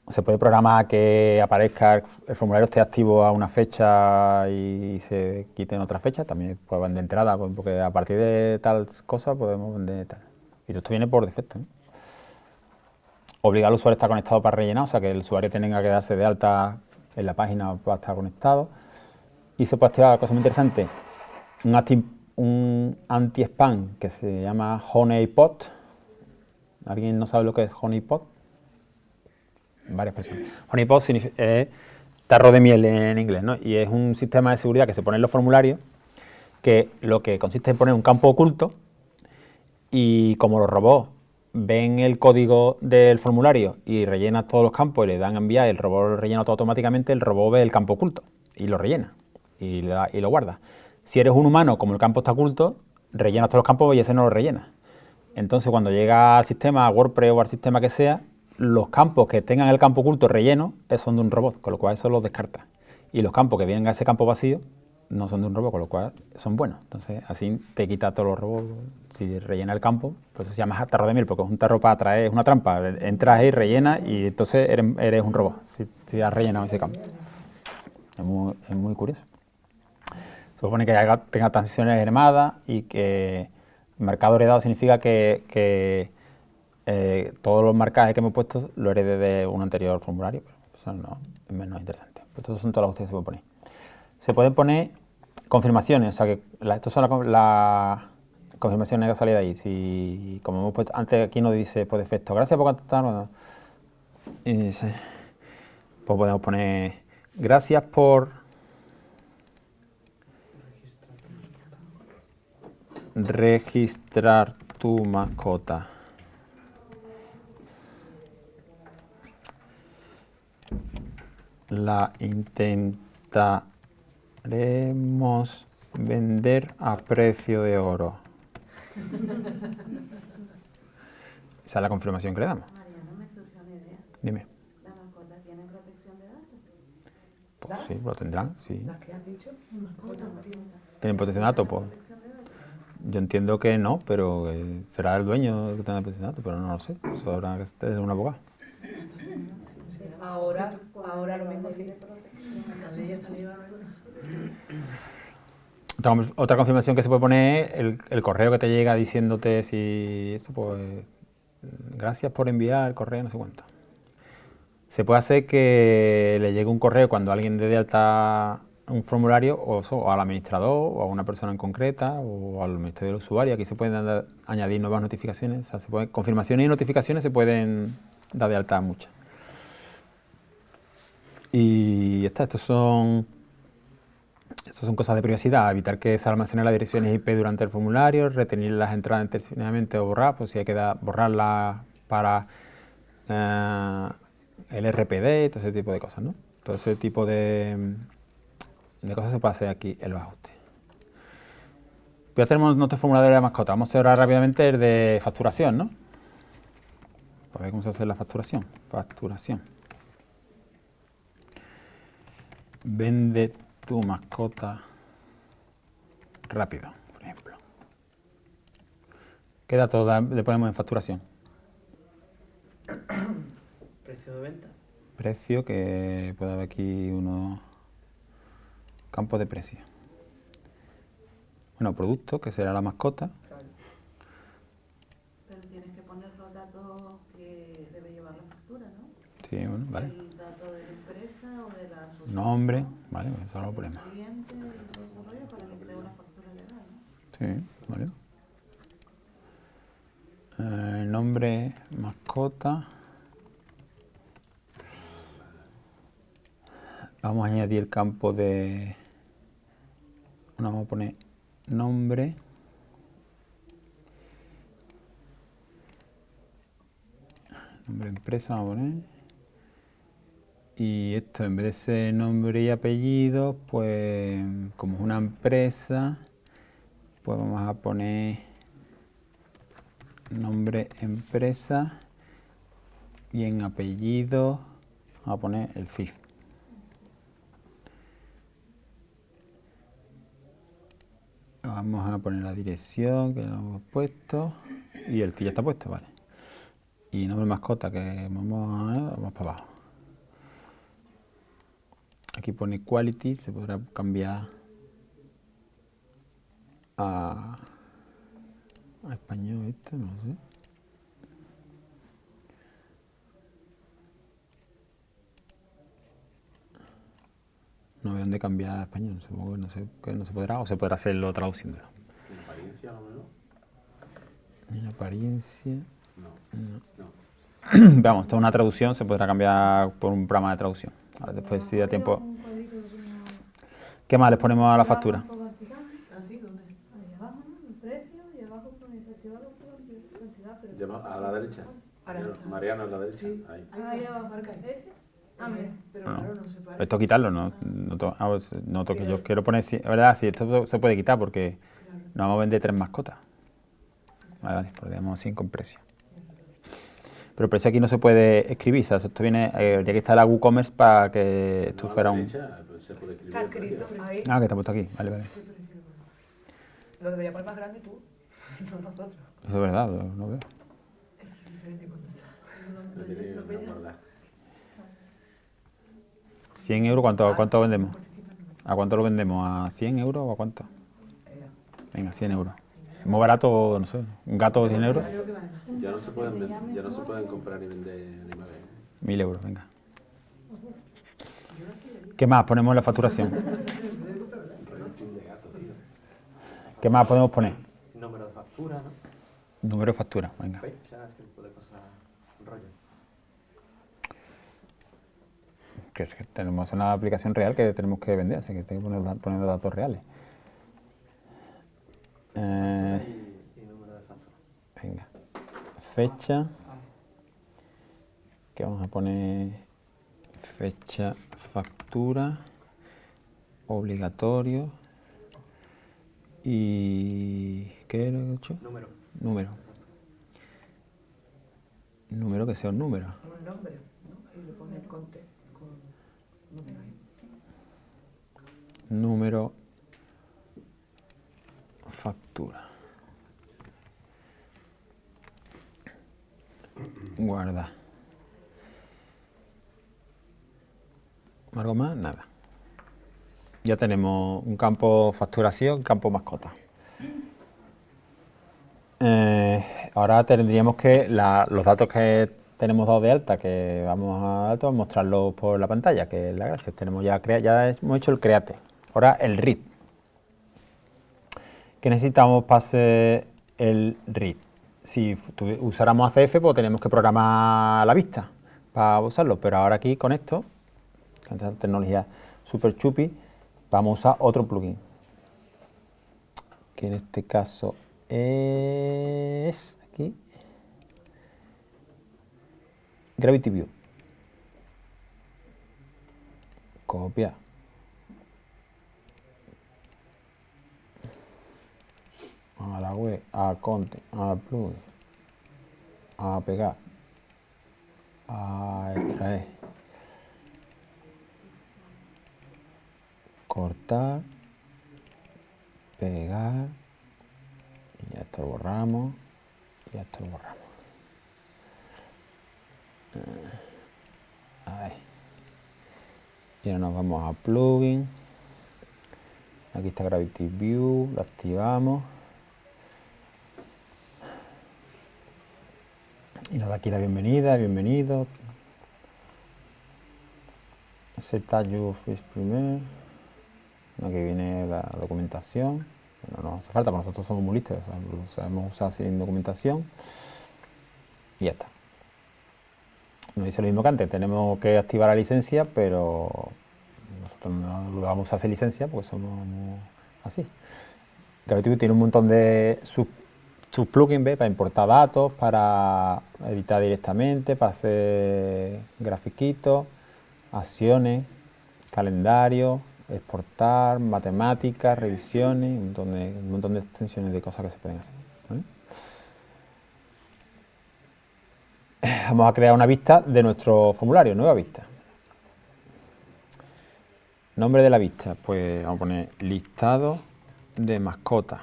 S2: Se puede programar que aparezca el formulario esté activo a una fecha y se quite en otra fecha. También puede vender entrada, pues, porque a partir de tal cosa podemos vender tal. Y esto viene por defecto. Obligar al usuario a estar conectado para rellenar, o sea que el usuario tenga que darse de alta en la página para estar conectado. Y se puede activar, cosa muy interesante, un, anti-spam que se llama Honeypot. ¿Alguien no sabe lo que es Honeypot? varias personas. Honeypot es tarro de miel en inglés, ¿no? Y es un sistema de seguridad que se pone en los formularios que lo que consiste en poner un campo oculto y como los robots ven el código del formulario y rellenan todos los campos y le dan a enviar el robot rellena todo automáticamente, el robot ve el campo oculto y lo rellena y, y lo guarda. Si eres un humano, como el campo está oculto, rellenas todos los campos y ese no lo rellena. Entonces, cuando llega al sistema, a WordPress o al sistema que sea, los campos que tengan el campo oculto relleno son de un robot, con lo cual eso los descarta. Y los campos que vienen a ese campo vacío no son de un robot, con lo cual son buenos. Entonces, así te quita todos los robots. Si rellena el campo, pues se llama tarro de miel, porque es un tarro para atraer, es una trampa. Entras ahí, rellena y entonces eres, un robot, si, has rellenado ese campo. Es muy, es muy curioso. Se supone que tenga transiciones hermadas y que el marcado heredado significa que, eh, todos los marcajes que hemos puesto lo herede de un anterior formulario, eso no, es menos interesante. Pues estos son todas las cuestiones que se pueden poner. Se pueden poner confirmaciones, o sea que la- estas son las con- las confirmaciones que han salido ahí. Si, como hemos puesto, antes aquí nos dice por defecto, gracias por contestar. dice, pues podemos poner gracias por registrar tu mascota. La intentaremos vender a precio de oro. Esa es la confirmación que le damos.
S8: Mariano, me surgió una idea.
S2: Dime.
S8: ¿Las mascotas tienen protección de datos?
S2: Pues sí, lo tendrán, sí.
S5: Las que has dicho,
S2: ¿Tienen protección de datos? Pues yo entiendo que no, pero será el dueño el que tenga protección de datos, pero no lo sé. Eso habrá que ser un abogado.
S5: ahora, ahora lo mismo sí.
S2: Otra, conf- otra confirmación que se puede poner es el, correo que te llega diciéndote si esto, pues gracias por enviar el correo, no sé cuánto. Se puede hacer que le llegue un correo cuando alguien dé de alta un formulario o, al administrador o a una persona en concreta o al ministerio del usuario. Aquí se pueden añadir nuevas notificaciones. Confirmaciones y notificaciones se pueden dar de alta muchas. Y está, estos son estas son cosas de privacidad, evitar que se almacenen las direcciones IP durante el formulario, retener las entradas intencionadamente o borrar, pues si hay que borrarlas para eh, el RPD y todo ese tipo de cosas, ¿no? Todo ese tipo de, de cosas se puede hacer aquí en los ajustes. Ya tenemos nuestro formulario de mascota. Vamos a hacer ahora rápidamente el de facturación, ¿no? Para ver cómo se hace la facturación. Facturación. Vende tu mascota rápido, por ejemplo. ¿Qué datos da- le ponemos en facturación?
S4: Precio de venta.
S2: Precio, que puede haber aquí unos campos de precio. Bueno, producto, que será la mascota.
S8: Pero tienes que poner los datos que debe llevar la factura, ¿no?
S2: Sí, bueno, vale.
S8: El dato de la empresa o de la asociación.
S2: Nombre, vale, eso no lo
S8: el ¿no?
S2: Sí, vale. Eh, nombre, mascota. Vamos a añadir el campo de... Bueno, vamos a poner nombre. Nombre de empresa, vamos a poner. Y esto, en vez de ser nombre y apellido, pues como es una empresa, pues vamos a poner nombre empresa y en apellido vamos a poner el CIF. Vamos a poner la dirección que lo hemos puesto y el CIF ya está puesto, vale. Y nombre mascota que vamos, a, vamos para abajo. Aquí pone quality, se podrá cambiar a, a español esto, no sé. No veo dónde cambiar a español, supongo que no se, que no se podrá o se podrá hacerlo traduciéndolo.
S3: En apariencia, lo mejor.
S2: En apariencia.
S3: No. No.
S2: Vamos, esto es una traducción, se podrá cambiar por un programa de traducción. Ahora después si da tiempo. ¿Qué más les ponemos a la factura?
S7: Un poco vertical.
S5: ¿Así? ¿Dónde?
S7: Ahí abajo, ¿no? El precio y abajo pone desactivado por cantidad, pero...
S3: Llama a la derecha. Mariano a la derecha.
S5: Sí.
S3: Ahí.
S7: Ahí abajo, marca ese. Ah.
S5: Pero
S2: No.
S5: claro, no se parece.
S2: Esto quitarlo, no, no, to- ah, pues, no toque. Yo quiero poner, es verdad, sí, esto se puede quitar porque
S5: Claro.
S2: no vamos a vender tres mascotas. Vale, vale, podríamos sin con precio. Pero el precio aquí no se puede escribir, o sea, esto viene, eh, ya que está la WooCommerce para que esto
S3: No,
S2: fuera un...
S3: derecha, pues, se puede escribir
S5: Está escrito ahí.
S2: Ah, que está puesto aquí, vale, vale.
S5: Lo debería poner más grande tú, no nosotros.
S2: Eso es verdad, lo- no veo.
S5: Es diferente cuando está.
S3: Lo tiene que guardar.
S2: 100 euros, ¿cuánto, cuánto vendemos? ¿A cuánto lo vendemos? ¿A 100 euros o a cuánto? Venga, 100 euros. Es muy barato, no sé, un gato 100 euros,
S3: Ya no se pueden, ya no se pueden comprar ni vender animales.
S2: 1000 euros, venga. ¿Qué más ponemos en la facturación?
S3: De.
S2: ¿Qué más podemos poner?
S6: Número de factura, ¿no?
S2: Número de factura, venga.
S6: Tipo de cosas. Rollo.
S2: Que tenemos una aplicación real que tenemos que vender, así que tengo que poner, datos reales. Eh,
S6: Y, y número de factura.
S2: venga. Fecha. Que vamos a poner fecha, factura, obligatorio y ¿qué era que he hecho?
S6: Número.
S2: Número. Número que sea un número.
S5: Un nombre, ¿no? Y le pone el conte con número ahí.
S2: Número, factura. Guarda. ¿Algo más? Nada. Ya tenemos un campo facturación, campo mascota. Eh, ahora tendríamos que los datos que tenemos dados de alta, que vamos a datos, mostrarlos por la pantalla, que es la gracia. Tenemos ya, ya hemos hecho el create. Ahora el read. ¿Qué necesitamos para hacer el read? Si usáramos ACF, pues tenemos que programar la vista para usarlo, pero ahora aquí con esto, con esta tecnología super chupi, vamos a usar otro plugin, que en este caso es aquí, Gravity View. Copia. A la web, a content, a plugin, a pegar, a extraer, cortar, pegar, y esto lo borramos, y esto lo borramos. Ahí. Y ahora nos vamos a plugin. Aquí está Gravity View, lo activamos. Y nos da aquí la bienvenida, bienvenido. First primer. Aquí viene la documentación. No nos hace falta, porque nosotros somos muy listos, lo sabemos usar sin documentación. Y ya está. Nos dice lo mismo que antes, tenemos que activar la licencia, pero nosotros no vamos a hacer licencia porque somos así. Gravity View tiene un montón de sub, sub plugins para importar datos, para editar directamente, para hacer grafiquitos, acciones, calendario, exportar, matemáticas, revisiones, un montón de, un montón de extensiones de cosas que se pueden hacer. ¿vale? Vamos a crear una vista de nuestro formulario, nueva vista. Nombre de la vista, pues vamos a poner listado de mascotas.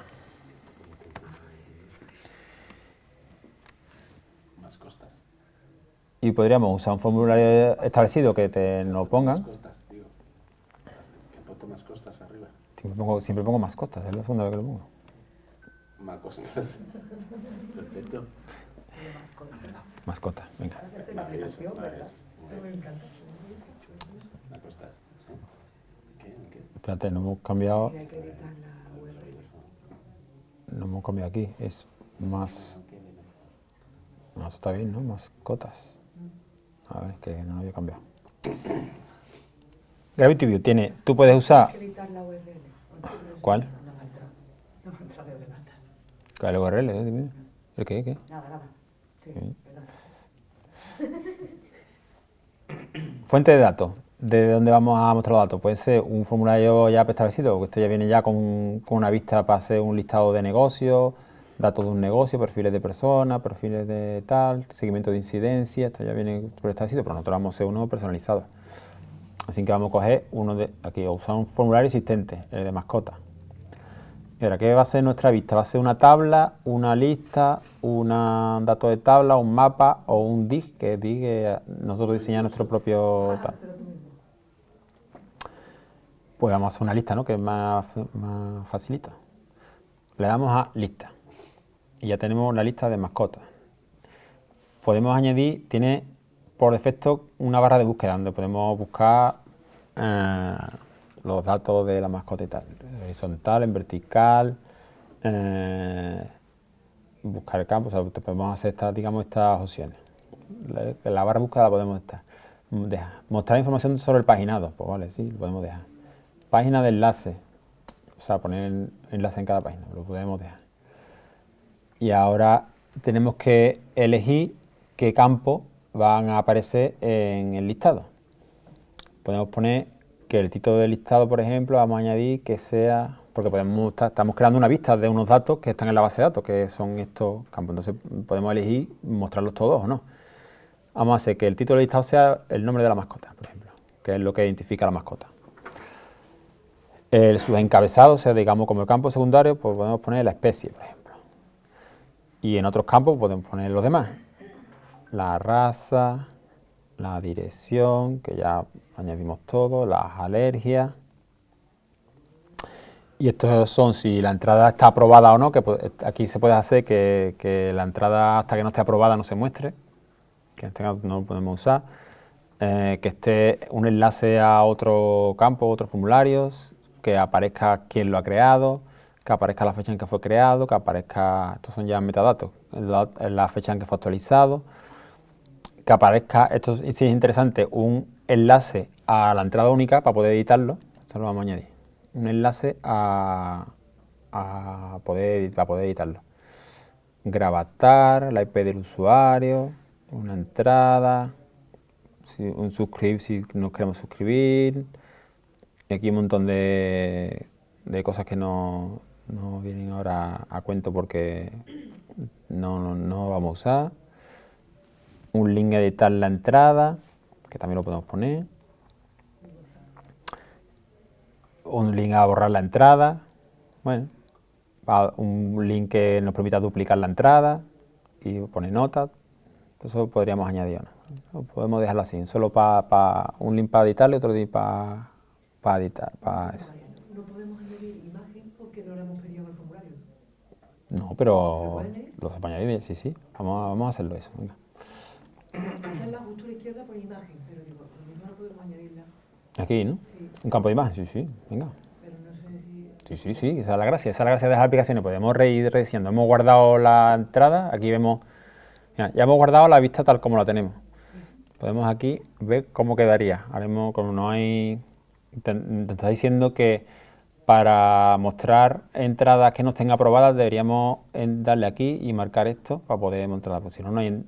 S3: Más costas.
S2: Y podríamos usar un formulario establecido que te lo
S3: Más
S2: pongan.
S3: costas, más costas arriba.
S2: Siempre pongo, siempre pongo mascotas, es la segunda vez que lo pongo.
S3: Más costas. Perfecto.
S2: Venga.
S3: Más costas. ¿Qué?
S2: Espérate, no hemos cambiado, no hemos cambiado aquí, es más... No, está bien, ¿no? Mascotas. A ver, que no lo había cambiado. Gravity View tiene, tú puedes usar... ¿Cuál? ¿Cuál URL? eh? ¿El qué? ¿Qué?
S5: Nada, nada. Sí.
S2: Fuente de datos. ¿De dónde vamos a mostrar los datos? Puede ser un formulario ya preestablecido, porque esto ya viene ya con, con una vista para hacer un listado de negocios, datos de un negocio, perfiles de personas, perfiles de tal, seguimiento de incidencia, esto ya viene preestablecido, pero nosotros vamos a hacer uno personalizado. Así que vamos a coger uno de, aquí, usar un formulario existente, el de mascota. Y ahora, ¿qué va a ser nuestra vista? Va a ser una tabla, una lista, un dato de tabla, un mapa o un DIG, que DIG nosotros diseñamos nuestro propio... tal. Pues vamos a hacer una lista, ¿no? Que es más, más facilito. Le damos a lista y ya tenemos la lista de mascotas. Podemos añadir, tiene por defecto una barra de búsqueda donde podemos buscar eh, los datos de la mascota y tal, horizontal, en vertical, eh, buscar el campo, podemos hacer estas, digamos, estas opciones. La, barra de búsqueda la podemos estar. Dejar. Mostrar información sobre el paginado, pues vale, sí, lo podemos dejar. Página de enlace, o sea, poner enlace en cada página, lo podemos dejar. Y ahora tenemos que elegir qué campos van a aparecer en el listado. Podemos poner que el título del listado, por ejemplo, vamos a añadir que sea, porque podemos estamos creando una vista de unos datos que están en la base de datos, que son estos campos. Entonces podemos elegir mostrarlos todos o no. Vamos a hacer que el título del listado sea el nombre de la mascota, por ejemplo, que es lo que identifica a la mascota. El, sus encabezados, o sea, digamos como el campo secundario, pues podemos poner la especie, por ejemplo. Y en otros campos podemos poner los demás. La raza, la dirección, que ya añadimos todo, las alergias. Y estos son si la entrada está aprobada o no, que aquí se puede hacer que, la entrada hasta que no esté aprobada no se muestre, que este no lo podemos usar, eh, que esté un enlace a otro campo, otros formularios, que aparezca quién lo ha creado, que aparezca la fecha en que fue creado, que aparezca, estos son ya metadatos, la fecha en que fue actualizado, que aparezca, esto sí es interesante, un enlace a la entrada única para poder editarlo, esto lo vamos a añadir, un enlace a, poder, para poder editarlo. Gravatar, la IP del usuario, una entrada, un suscribir si nos queremos suscribir, y aquí un montón de, de cosas que no, no, vienen ahora a cuento porque no, no, vamos a usar. Un link a editar la entrada, que también lo podemos poner. Un link a borrar la entrada. Bueno, un link que nos permita duplicar la entrada y pone nota. Eso podríamos añadir. ¿no? Podemos dejarlo así, solo para un link para editar y otro link para editar, para eso.
S8: No podemos añadir imagen porque no la hemos pedido en el formulario.
S2: No, pero ¿Lo se puede añadir, sí, sí. Vamos a, vamos a hacerlo eso. Venga.
S8: Aquí en la justo a la izquierda por imagen, pero digo, lo mismo no podemos añadirla.
S2: Aquí, ¿no?
S8: Sí.
S2: Un campo de imagen, sí, sí, venga.
S8: Pero no sé si...
S2: Sí, sí, sí, esa es la gracia, esa es la gracia de las aplicaciones. Podemos ir rediciendo. Hemos guardado la entrada, aquí vemos, mira, ya hemos guardado la vista tal como la tenemos. Podemos aquí ver cómo quedaría. Ahora mismo, como no hay te, está diciendo que para mostrar entradas que no estén aprobadas deberíamos darle aquí y marcar esto para poder mostrarlas, porque si no, no hay,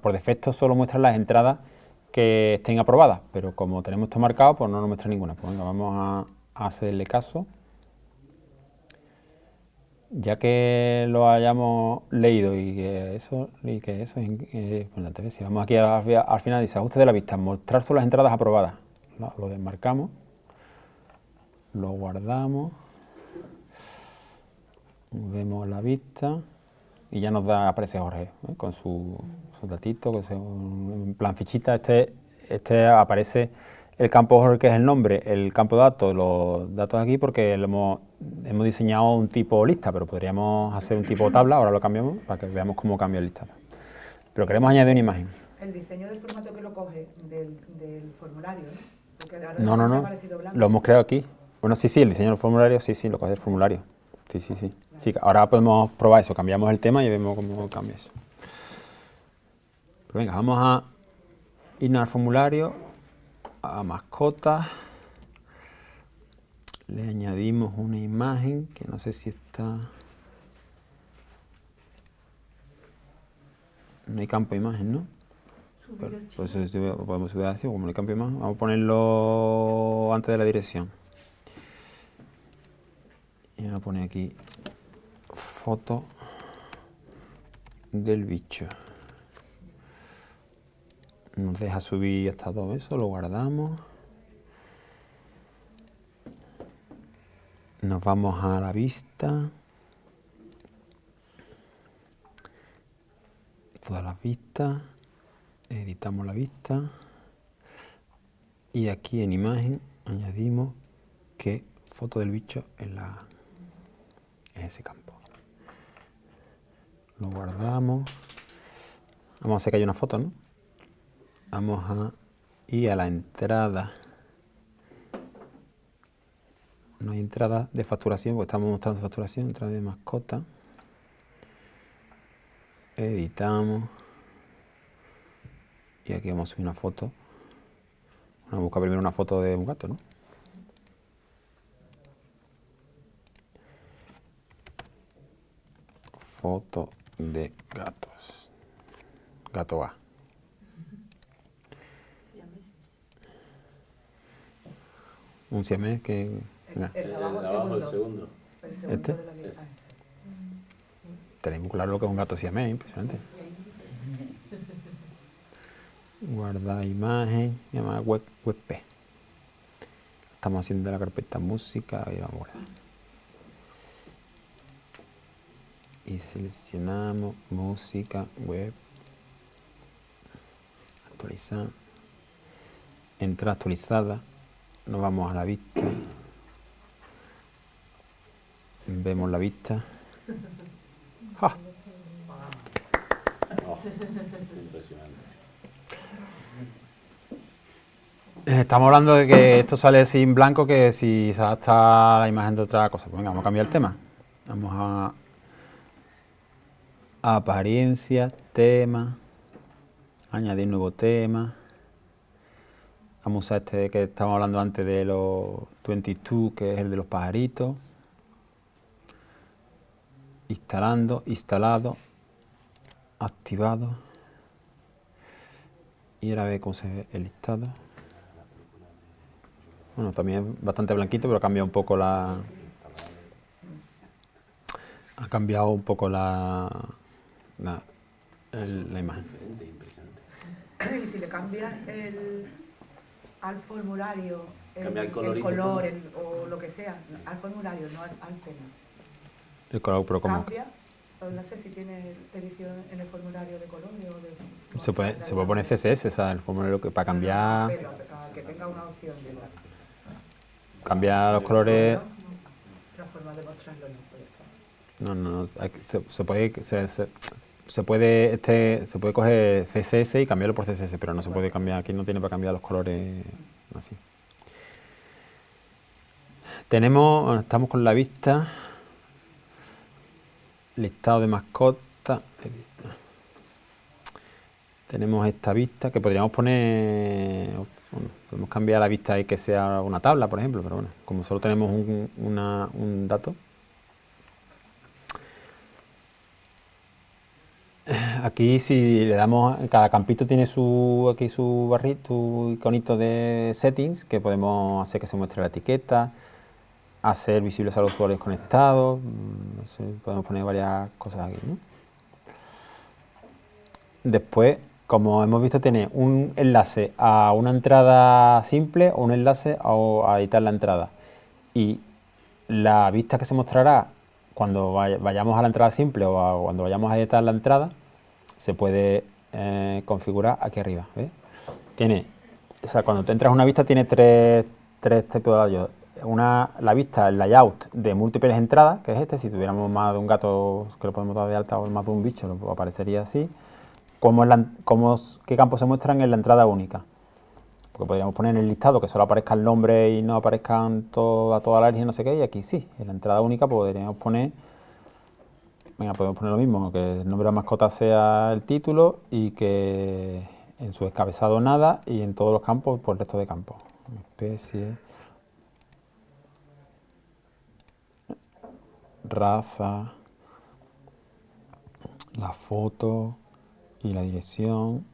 S2: por defecto solo muestra las entradas que estén aprobadas, pero como tenemos esto marcado, pues no nos muestra ninguna. Pues venga, vamos a, hacerle caso. Ya que lo hayamos leído y que eso, y que eso es importante, si vamos aquí al, final dice ajuste de la vista, mostrar solo las entradas aprobadas, lo desmarcamos lo guardamos, vemos la vista y ya nos da, aparece Jorge ¿eh? con su, su datito, con en plan fichita, este, este aparece el campo Jorge que es el nombre, el campo de datos, los datos aquí porque hemos, hemos diseñado un tipo lista, pero podríamos hacer un tipo tabla, ahora lo cambiamos para que veamos cómo cambia el listado. Pero queremos añadir una imagen.
S8: El diseño del formato que lo coge del, del formulario,
S2: ¿no? no, no, no, lo hemos creado aquí. Bueno, sí, sí, el diseño del formulario, sí, sí, lo coge el formulario. Sí, sí, sí, sí. ahora podemos probar eso, cambiamos el tema y vemos cómo cambia eso. Pero venga, vamos a irnos al formulario, a mascotas. Le añadimos una imagen que no sé si está... No hay campo de imagen, ¿no? pues podemos subir así, como no hay campo de imagen. Vamos a ponerlo antes de la dirección y a poner aquí foto del bicho. Nos deja subir hasta dos eso, lo guardamos. Nos vamos a la vista. Todas las vistas. Editamos la vista. Y aquí en imagen añadimos que foto del bicho en, la, en ese campo. Lo guardamos. Vamos a hacer que haya una foto, ¿no? Vamos a ir a la entrada. No hay entrada de facturación, porque estamos mostrando facturación, entrada de mascota. Editamos. Y aquí vamos a subir una foto. Vamos a buscar primero una foto de un gato, ¿no? Foto de gatos. Gato A. Un siamés que... mira,
S5: El
S3: El
S5: de
S3: de
S5: abajo,
S3: el
S5: segundo.
S3: segundo.
S5: El segundo
S2: ¿Este?
S5: la.
S2: Tenéis muy claro lo que es un gato siamés, impresionante. Guardar imagen, llama web, webp. Estamos haciendo la carpeta música y vamos a guardar. Y seleccionamos música, web, actualizar, entrada actualizada, nos vamos a la vista, vemos la vista. ¡Ja!
S3: Oh,
S2: Estamos hablando de que esto sale sin blanco, que si se adapta a la imagen de otra cosa. Pues venga, vamos a cambiar el tema. Vamos a apariencia, tema, añadir nuevo tema. Vamos a este que estábamos hablando antes de los 22, que es el de los pajaritos. Instalando, instalado, activado. Y ahora ve cómo se ve el listado. Bueno, también es bastante blanquito, pero ha cambiado un poco la... Ha cambiado un poco la... la, el- la imagen.
S3: Diferente, impresionante.
S5: Y si le cambias el, al formulario el,
S3: Cambia el
S5: el
S3: colorito,
S5: color
S3: ¿no?
S5: el- o lo que sea, al formulario, no al, al tema.
S2: El color, pero como...
S5: Cambia, o no sé si tiene edición en el formulario de colores o de...
S2: Se puede, se puede poner CSS, o sea, el formulario que para cambiar,
S5: Pero, o sea, que tenga una opción de la,
S2: cambiar los colores...
S5: la forma de mostrarlo no puede estar.
S2: No, no, no. hay que- Se, se puede, se, se- se puede, este, se puede coger CSS y cambiarlo por CSS, pero no se puede cambiar. Aquí no tiene para cambiar los colores así. Tenemos, estamos con la vista, listado de mascotas. edita. Tenemos esta vista que podríamos poner, podemos cambiar la vista y que sea una tabla, por ejemplo, pero bueno, como solo tenemos un, una- un dato. Aquí si le damos, cada campito tiene su aquí su barrito, su iconito de settings que podemos hacer que se muestre la etiqueta, hacer visibles a los usuarios conectados, mm, podemos poner varias cosas aquí. Después, como hemos visto, tiene un enlace a una entrada simple o un enlace a editar la entrada. Y la vista que se mostrará cuando vaya- vayamos a la entrada simple o cuando vayamos a editar la entrada se puede eh, configurar aquí arriba. ¿ves? Tiene, o sea, cuando te entras a una vista tiene tres, tres tipos de. Una, la vista, el layout de múltiples entradas, que es este, si tuviéramos más de un gato que lo podemos dar de alta o más de un bicho, lo aparecería así. Cómo es la- cómo qué campos se muestran en la entrada única. Porque podríamos poner en el listado que solo aparezca el nombre y no aparezcan toda, toda la línea, no sé qué, y aquí sí, en la entrada única podríamos poner, venga, podemos poner lo mismo, que el nombre de la mascota sea el título y que en su descabezado nada y en todos los campos por el resto de campos. Especie, raza, la foto y la dirección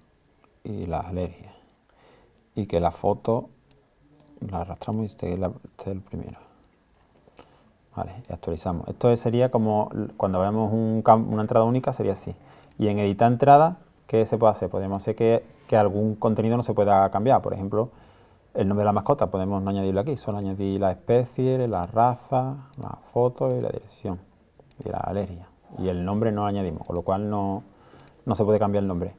S2: y las alergias y que la foto la arrastramos y esté, la- esté el primero. Vale, y actualizamos. Esto sería como cuando veamos un una entrada única, sería así. Y en editar entrada, ¿qué se puede hacer? Podemos hacer que, que algún contenido no se pueda cambiar. Por ejemplo, el nombre de la mascota podemos no añadirlo aquí, solo añadir la especie, la raza, la foto y la dirección y la alergia. Y el nombre no lo añadimos, con lo cual no, no se puede cambiar el nombre.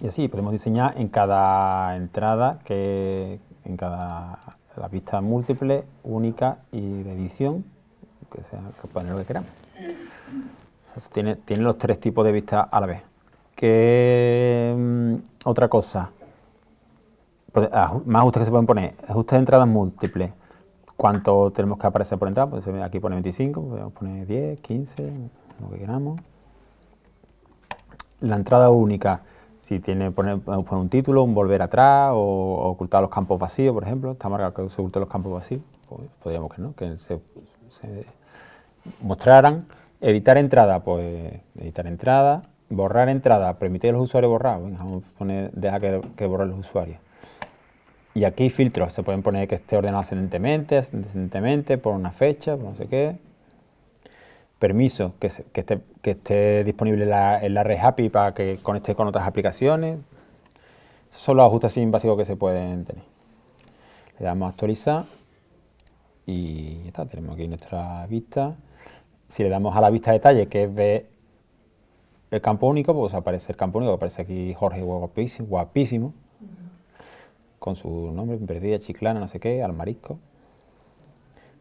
S2: Y así podemos diseñar en cada entrada, que en cada la pista múltiple, única y de edición, que sea que poner lo que queramos. Tiene, tiene los tres tipos de vistas a la vez. ¿Qué mm, otra cosa? Pues, aju- más ajustes que se pueden poner. Ajustes de entradas múltiples. ¿Cuánto tenemos que aparecer por entrada? Pues aquí pone 25, podemos poner 10, 15, lo que queramos. La entrada única, si tiene poner, un título, un volver atrás o, ocultar los campos vacíos, por ejemplo. Está marcado que se oculten los campos vacíos. Pues podríamos que no, que se, mostraran. Editar entrada, pues editar entrada. Borrar entrada, permitir a los usuarios borrar. Venga, vamos a poner, deja que, que borren los usuarios. Y aquí filtros, se pueden poner que esté ordenado ascendentemente, descendentemente, por una fecha, por no sé qué. Permiso, que, se- que esté, que esté disponible en la, en la red API para que conecte con otras aplicaciones. Esos son los ajustes así básicos que se pueden tener. Le damos a actualizar y ya está, tenemos aquí nuestra vista. Si le damos a la vista detalle, que es ver el campo único, pues aparece el campo único, aparece aquí Jorge guapísimo, guapísimo con su nombre, perdida, chiclana, no sé qué, al marisco.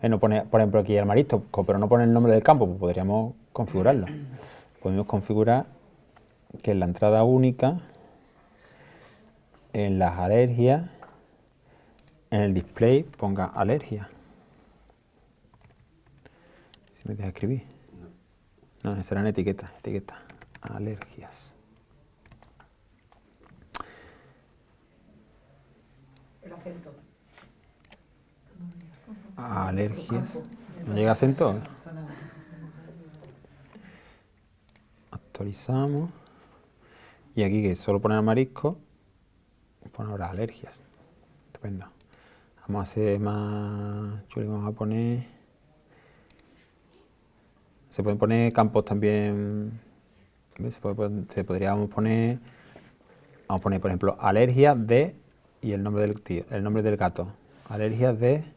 S2: Eh, no pone, por ejemplo, aquí al marisco, co- pero no pone el nombre del campo, pues podríamos configurarlo. Podemos configurar que en la entrada única, en las alergias, en el display ponga alergia. Si me deja escribir. No, serán etiquetas, etiquetas, alergias. Alergias. ¿No llega acento? Actualizamos. Y aquí que solo poner marisco, pone ahora alergias. Estupendo. Vamos a hacer más chulo vamos a poner. Se pueden poner campos también. Se, puede se podríamos poner. Vamos a poner, por ejemplo, alergias de. Y el nombre del tío, el nombre del gato. Alergias de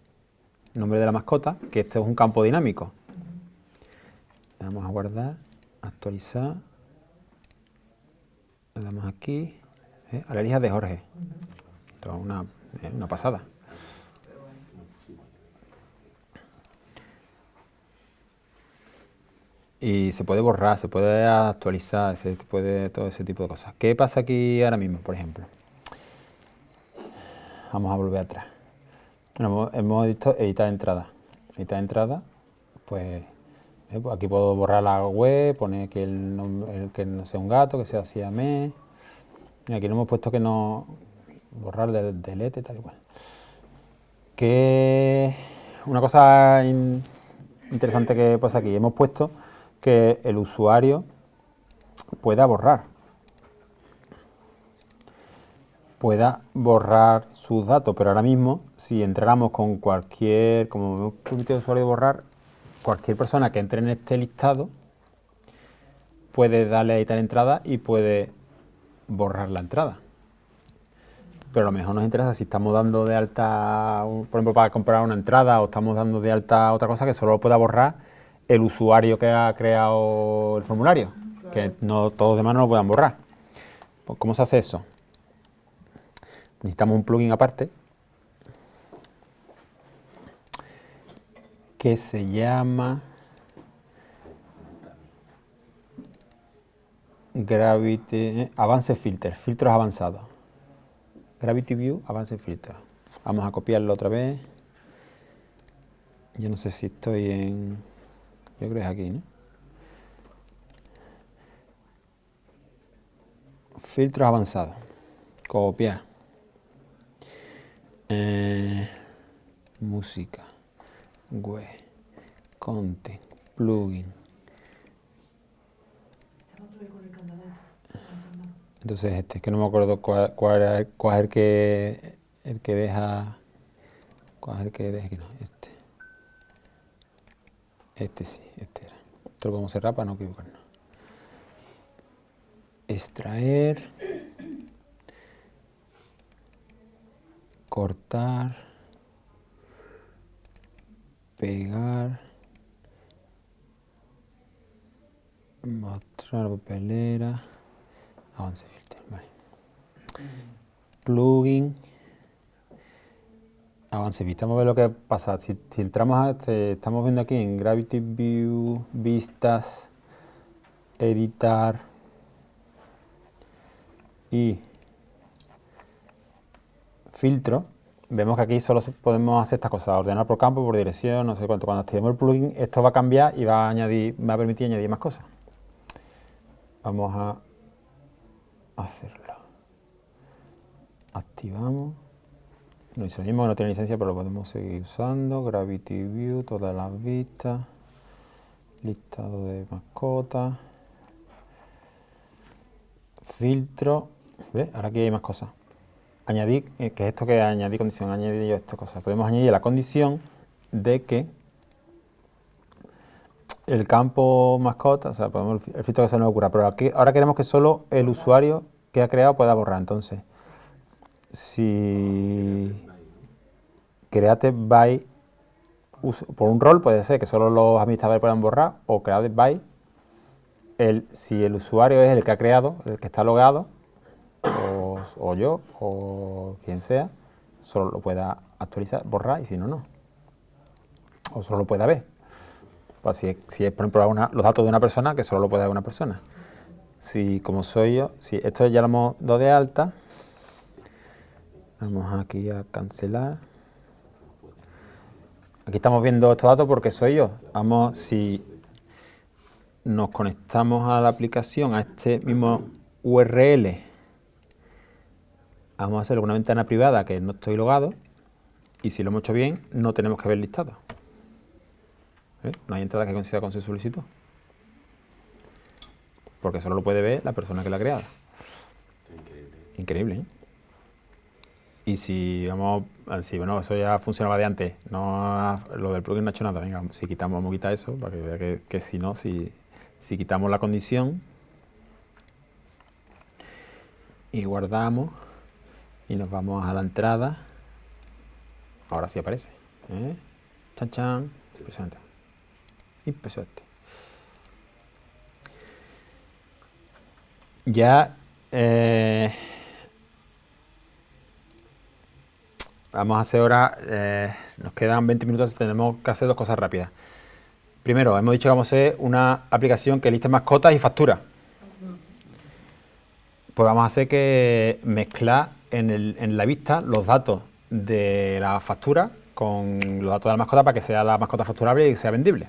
S2: nombre de la mascota, que este es un campo dinámico. Le damos a guardar, actualizar. Le damos aquí, ¿eh? alergias de Jorge. Esto es una, es una pasada. Y se puede borrar, se puede actualizar, se puede todo ese tipo de cosas. ¿Qué pasa aquí ahora mismo, por ejemplo? Vamos a volver atrás. Bueno, hemos, visto editar entrada. Editar entrada, pues, eh, pues aquí puedo borrar la web, poner que, el el que no sea un gato, que sea. Y aquí no hemos puesto que no borrar del delete, tal y cual. Que una cosa in- interesante que pasa aquí, hemos puesto que el usuario pueda borrar. pueda borrar sus datos, pero ahora mismo, si entráramos con cualquier, como permitido al usuario borrar, cualquier persona que entre en este listado puede darle a editar entrada y puede borrar la entrada. Pero a lo mejor nos interesa si estamos dando de alta, por ejemplo, para comprar una entrada o estamos dando de alta otra cosa que solo lo pueda borrar el usuario que ha creado el formulario, que no todos los demás no lo puedan borrar. Pues, ¿Cómo se hace eso? necesitamos un plugin aparte que se llama Gravity eh, Avance Filter, filtros avanzados. Gravity View Avance Filter. Vamos a copiarlo otra vez. Yo no sé si estoy en. Yo creo que es aquí, ¿no? Filtros avanzados. Copiar. Eh, música, web, content, plugin. Entonces este, es que no me acuerdo cuál, cuál, el que, el que deja, cuál es el que deja, que no, este. Este sí, este era. Esto lo podemos cerrar para no equivocarnos. extraer, cortar, pegar, mostrar papelera, avance filter, vale. Plugin, avance vista, vamos a ver lo que pasa. Si, si entramos a, este- estamos viendo aquí en Gravity View, vistas, editar y filtro, vemos que aquí solo podemos hacer estas cosas, ordenar por campo, por dirección, no sé cuánto. Cuando activemos el plugin, esto va a cambiar y va a añadir, va a permitir añadir más cosas. Vamos a hacerlo. Activamos. No hizo lo mismo, no tiene licencia, pero lo podemos seguir usando. Gravity View, todas las vistas. Listado de mascotas. Filtro. ¿Ves? Ahora aquí hay más cosas. Añadir, eh, que es esto que añadir condición, añadir yo esta cosa. Podemos añadir la condición de que el campo mascota, o sea, podemos el filtro que se nos ocurra, pero aquí, ahora queremos que solo el usuario que ha creado pueda borrar. Entonces, si create by por un rol puede ser que solo los administradores puedan borrar o create by el, si el usuario es el que ha creado, el que está logado, o, o yo, o quien sea, solo lo pueda actualizar, borrar y si no, no. O solo lo pueda ver. Pues si, es- por ejemplo, los datos de una persona, que solo lo puede ver una persona. Si, como soy yo, si esto ya lo hemos dado de alta, vamos aquí a cancelar. Aquí estamos viendo estos datos porque soy yo. Vamos, si nos conectamos a la aplicación, a este mismo URL, vamos a hacer una ventana privada que no estoy logado y si lo hemos hecho bien, no tenemos que ver listado. ¿Eh? No hay entrada que coincida con su solicitud. Porque solo lo puede ver la persona que la ha creado.
S3: Increíble.
S2: Increíble, ¿eh? Y si vamos, si bueno, eso ya funcionaba de antes, no lo del plugin no ha hecho nada, venga, si quitamos, vamos a quitar eso, para que vea que, si no, si quitamos la condición y guardamos y nos vamos a la entrada, ahora sí aparece, ¿eh? Chan chan, impresionante, impresionante. Ya eh, vamos a hacer ahora, eh, nos quedan 20 minutos, tenemos que hacer dos cosas rápidas. Primero, hemos dicho que vamos a hacer una aplicación que liste mascotas y factura. Pues vamos a hacer que mezclar en, el- en la vista los datos de la factura con los datos de la mascota para que sea la mascota facturable y sea vendible.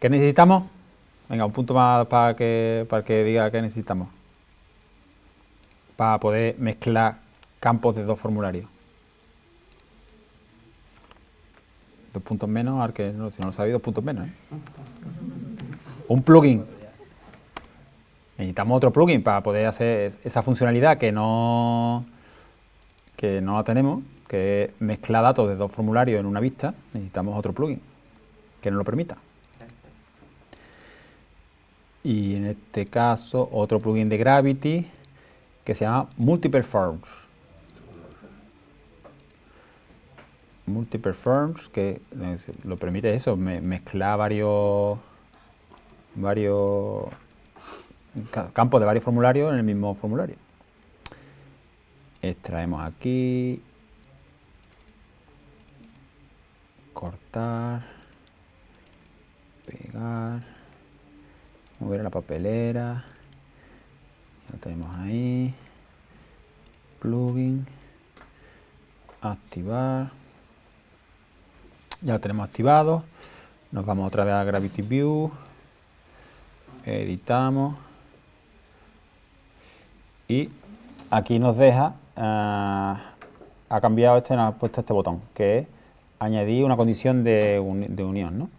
S2: ¿Qué necesitamos? Venga, un punto más para que, para que diga qué necesitamos. Para poder mezclar campos de dos formularios. Dos puntos menos, al que no, si no lo sabéis, dos puntos menos. ¿eh? Un plugin. Necesitamos otro plugin para poder hacer esa funcionalidad que no, que no la tenemos, que es mezclar datos de dos formularios en una vista. Necesitamos otro plugin que nos lo permita. Y en este caso, otro plugin de Gravity que se llama Multiperforms. Multiperforms, que eh, lo permite eso, me- mezclar varios, varios ca- campos de varios formularios en el mismo formulario. Extraemos aquí, cortar, pegar, mover a la papelera, lo tenemos ahí, plugin, activar, ya lo tenemos activado, nos vamos otra vez a Gravity View, editamos y aquí nos deja, ah, ha cambiado este, nos ha puesto este botón, que es añadir una condición de, uni- de unión, ¿no?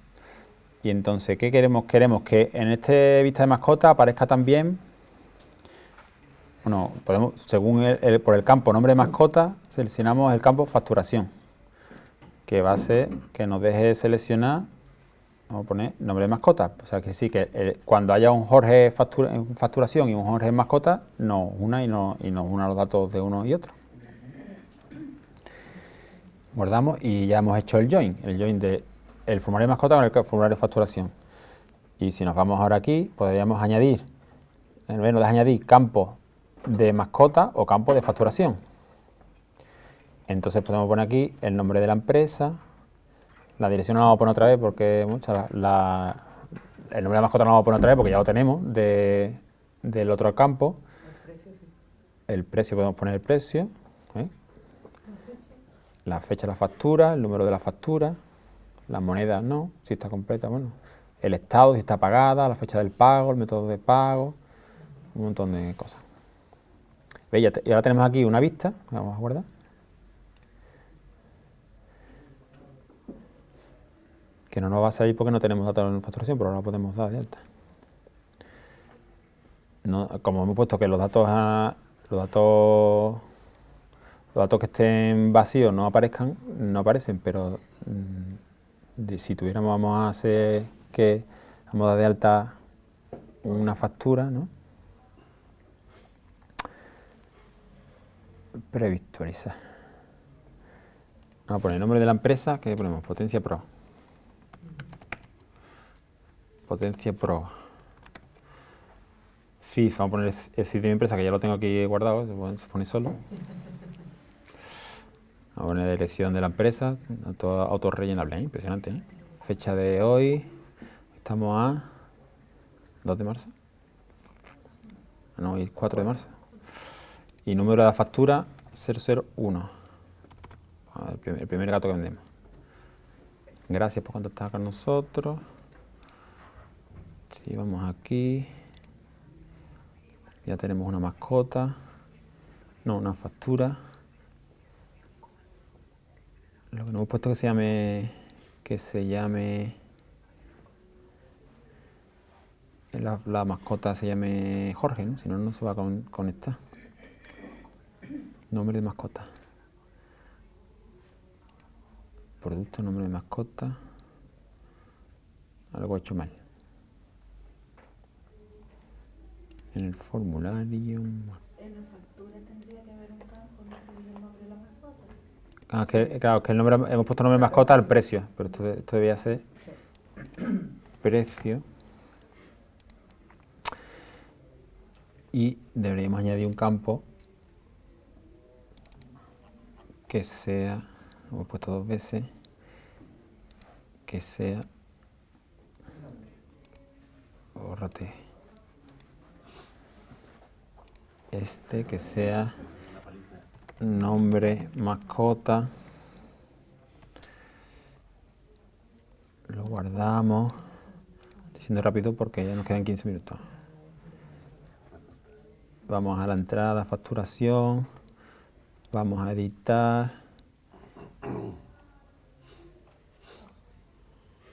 S2: Y entonces, ¿qué queremos? Queremos que en este vista de mascota aparezca también, bueno, podemos, según el- por el campo nombre de mascota, seleccionamos el campo facturación, que va a ser que nos deje seleccionar Vamos a poner nombre de mascota. O sea que sí, que eh, cuando haya un Jorge factura- facturación y un Jorge mascota, nos una y, no, y nos una los datos de uno y otro. Guardamos y ya hemos hecho el join, el join de el formulario de mascota con el formulario de facturación. Y si nos vamos ahora aquí, podríamos añadir, en vez de añadir campos de mascota o campos de facturación. Entonces podemos poner aquí el nombre de la empresa, la dirección no la vamos a poner otra vez porque mucha la, el nombre de mascota no vamos a poner otra vez porque ya lo tenemos de- del otro campo. El precio podemos poner el precio, ¿eh? la fecha de la factura, el número de la factura, la moneda no, si está completa, bueno, el estado, si está pagada, la fecha del pago, el método de pago, un montón de cosas. ¿Veis? Y ahora tenemos aquí una vista, vamos a guardar. Que no nos va a salir porque no tenemos datos en facturación, pero ahora podemos dar de alta. No, como hemos puesto que los datos a- los datos los datos que estén vacíos no aparezcan, no aparecen, pero mm, de- si tuviéramos vamos a hacer que vamos a dar de alta una factura, ¿no? Previsualizar. Vamos a poner el nombre de la empresa, que ponemos Potencia Pro. Potencia Pro. FIF, vamos a poner el sitio de empresa, que ya lo tengo aquí guardado, se pone- solo. Vamos a poner la dirección de la empresa, autorrellenable, ¿eh? impresionante. ¿eh? Fecha de hoy, estamos a 2 de marzo. Ah, No, hoy es 4 de marzo. Y número de factura 001. Ah, El primer, el primer gato que vendemos. Gracias por contactar con nosotros. Si vamos aquí, ya tenemos una mascota, no, una factura. Lo que no hemos puesto que se llame, que se llame, la, la mascota se llame Jorge, ¿no? Si no, no se va a con- conectar. Nombre de mascota. Producto, nombre de mascota. Algo he hecho mal. En el formulario.
S5: En la factura tendría que haber un campo donde el nombre de la mascota.
S2: Ah, que, claro, que el nombre, hemos puesto nombre de mascota al precio, pero esto, esto debía ser precio. Y deberíamos añadir un campo que sea, hemos puesto dos veces, que sea, bórrate, este que sea nombre, mascota, lo guardamos, estoy siendo rápido porque ya nos quedan 15 minutos. Vamos a la entrada, facturación, vamos a editar,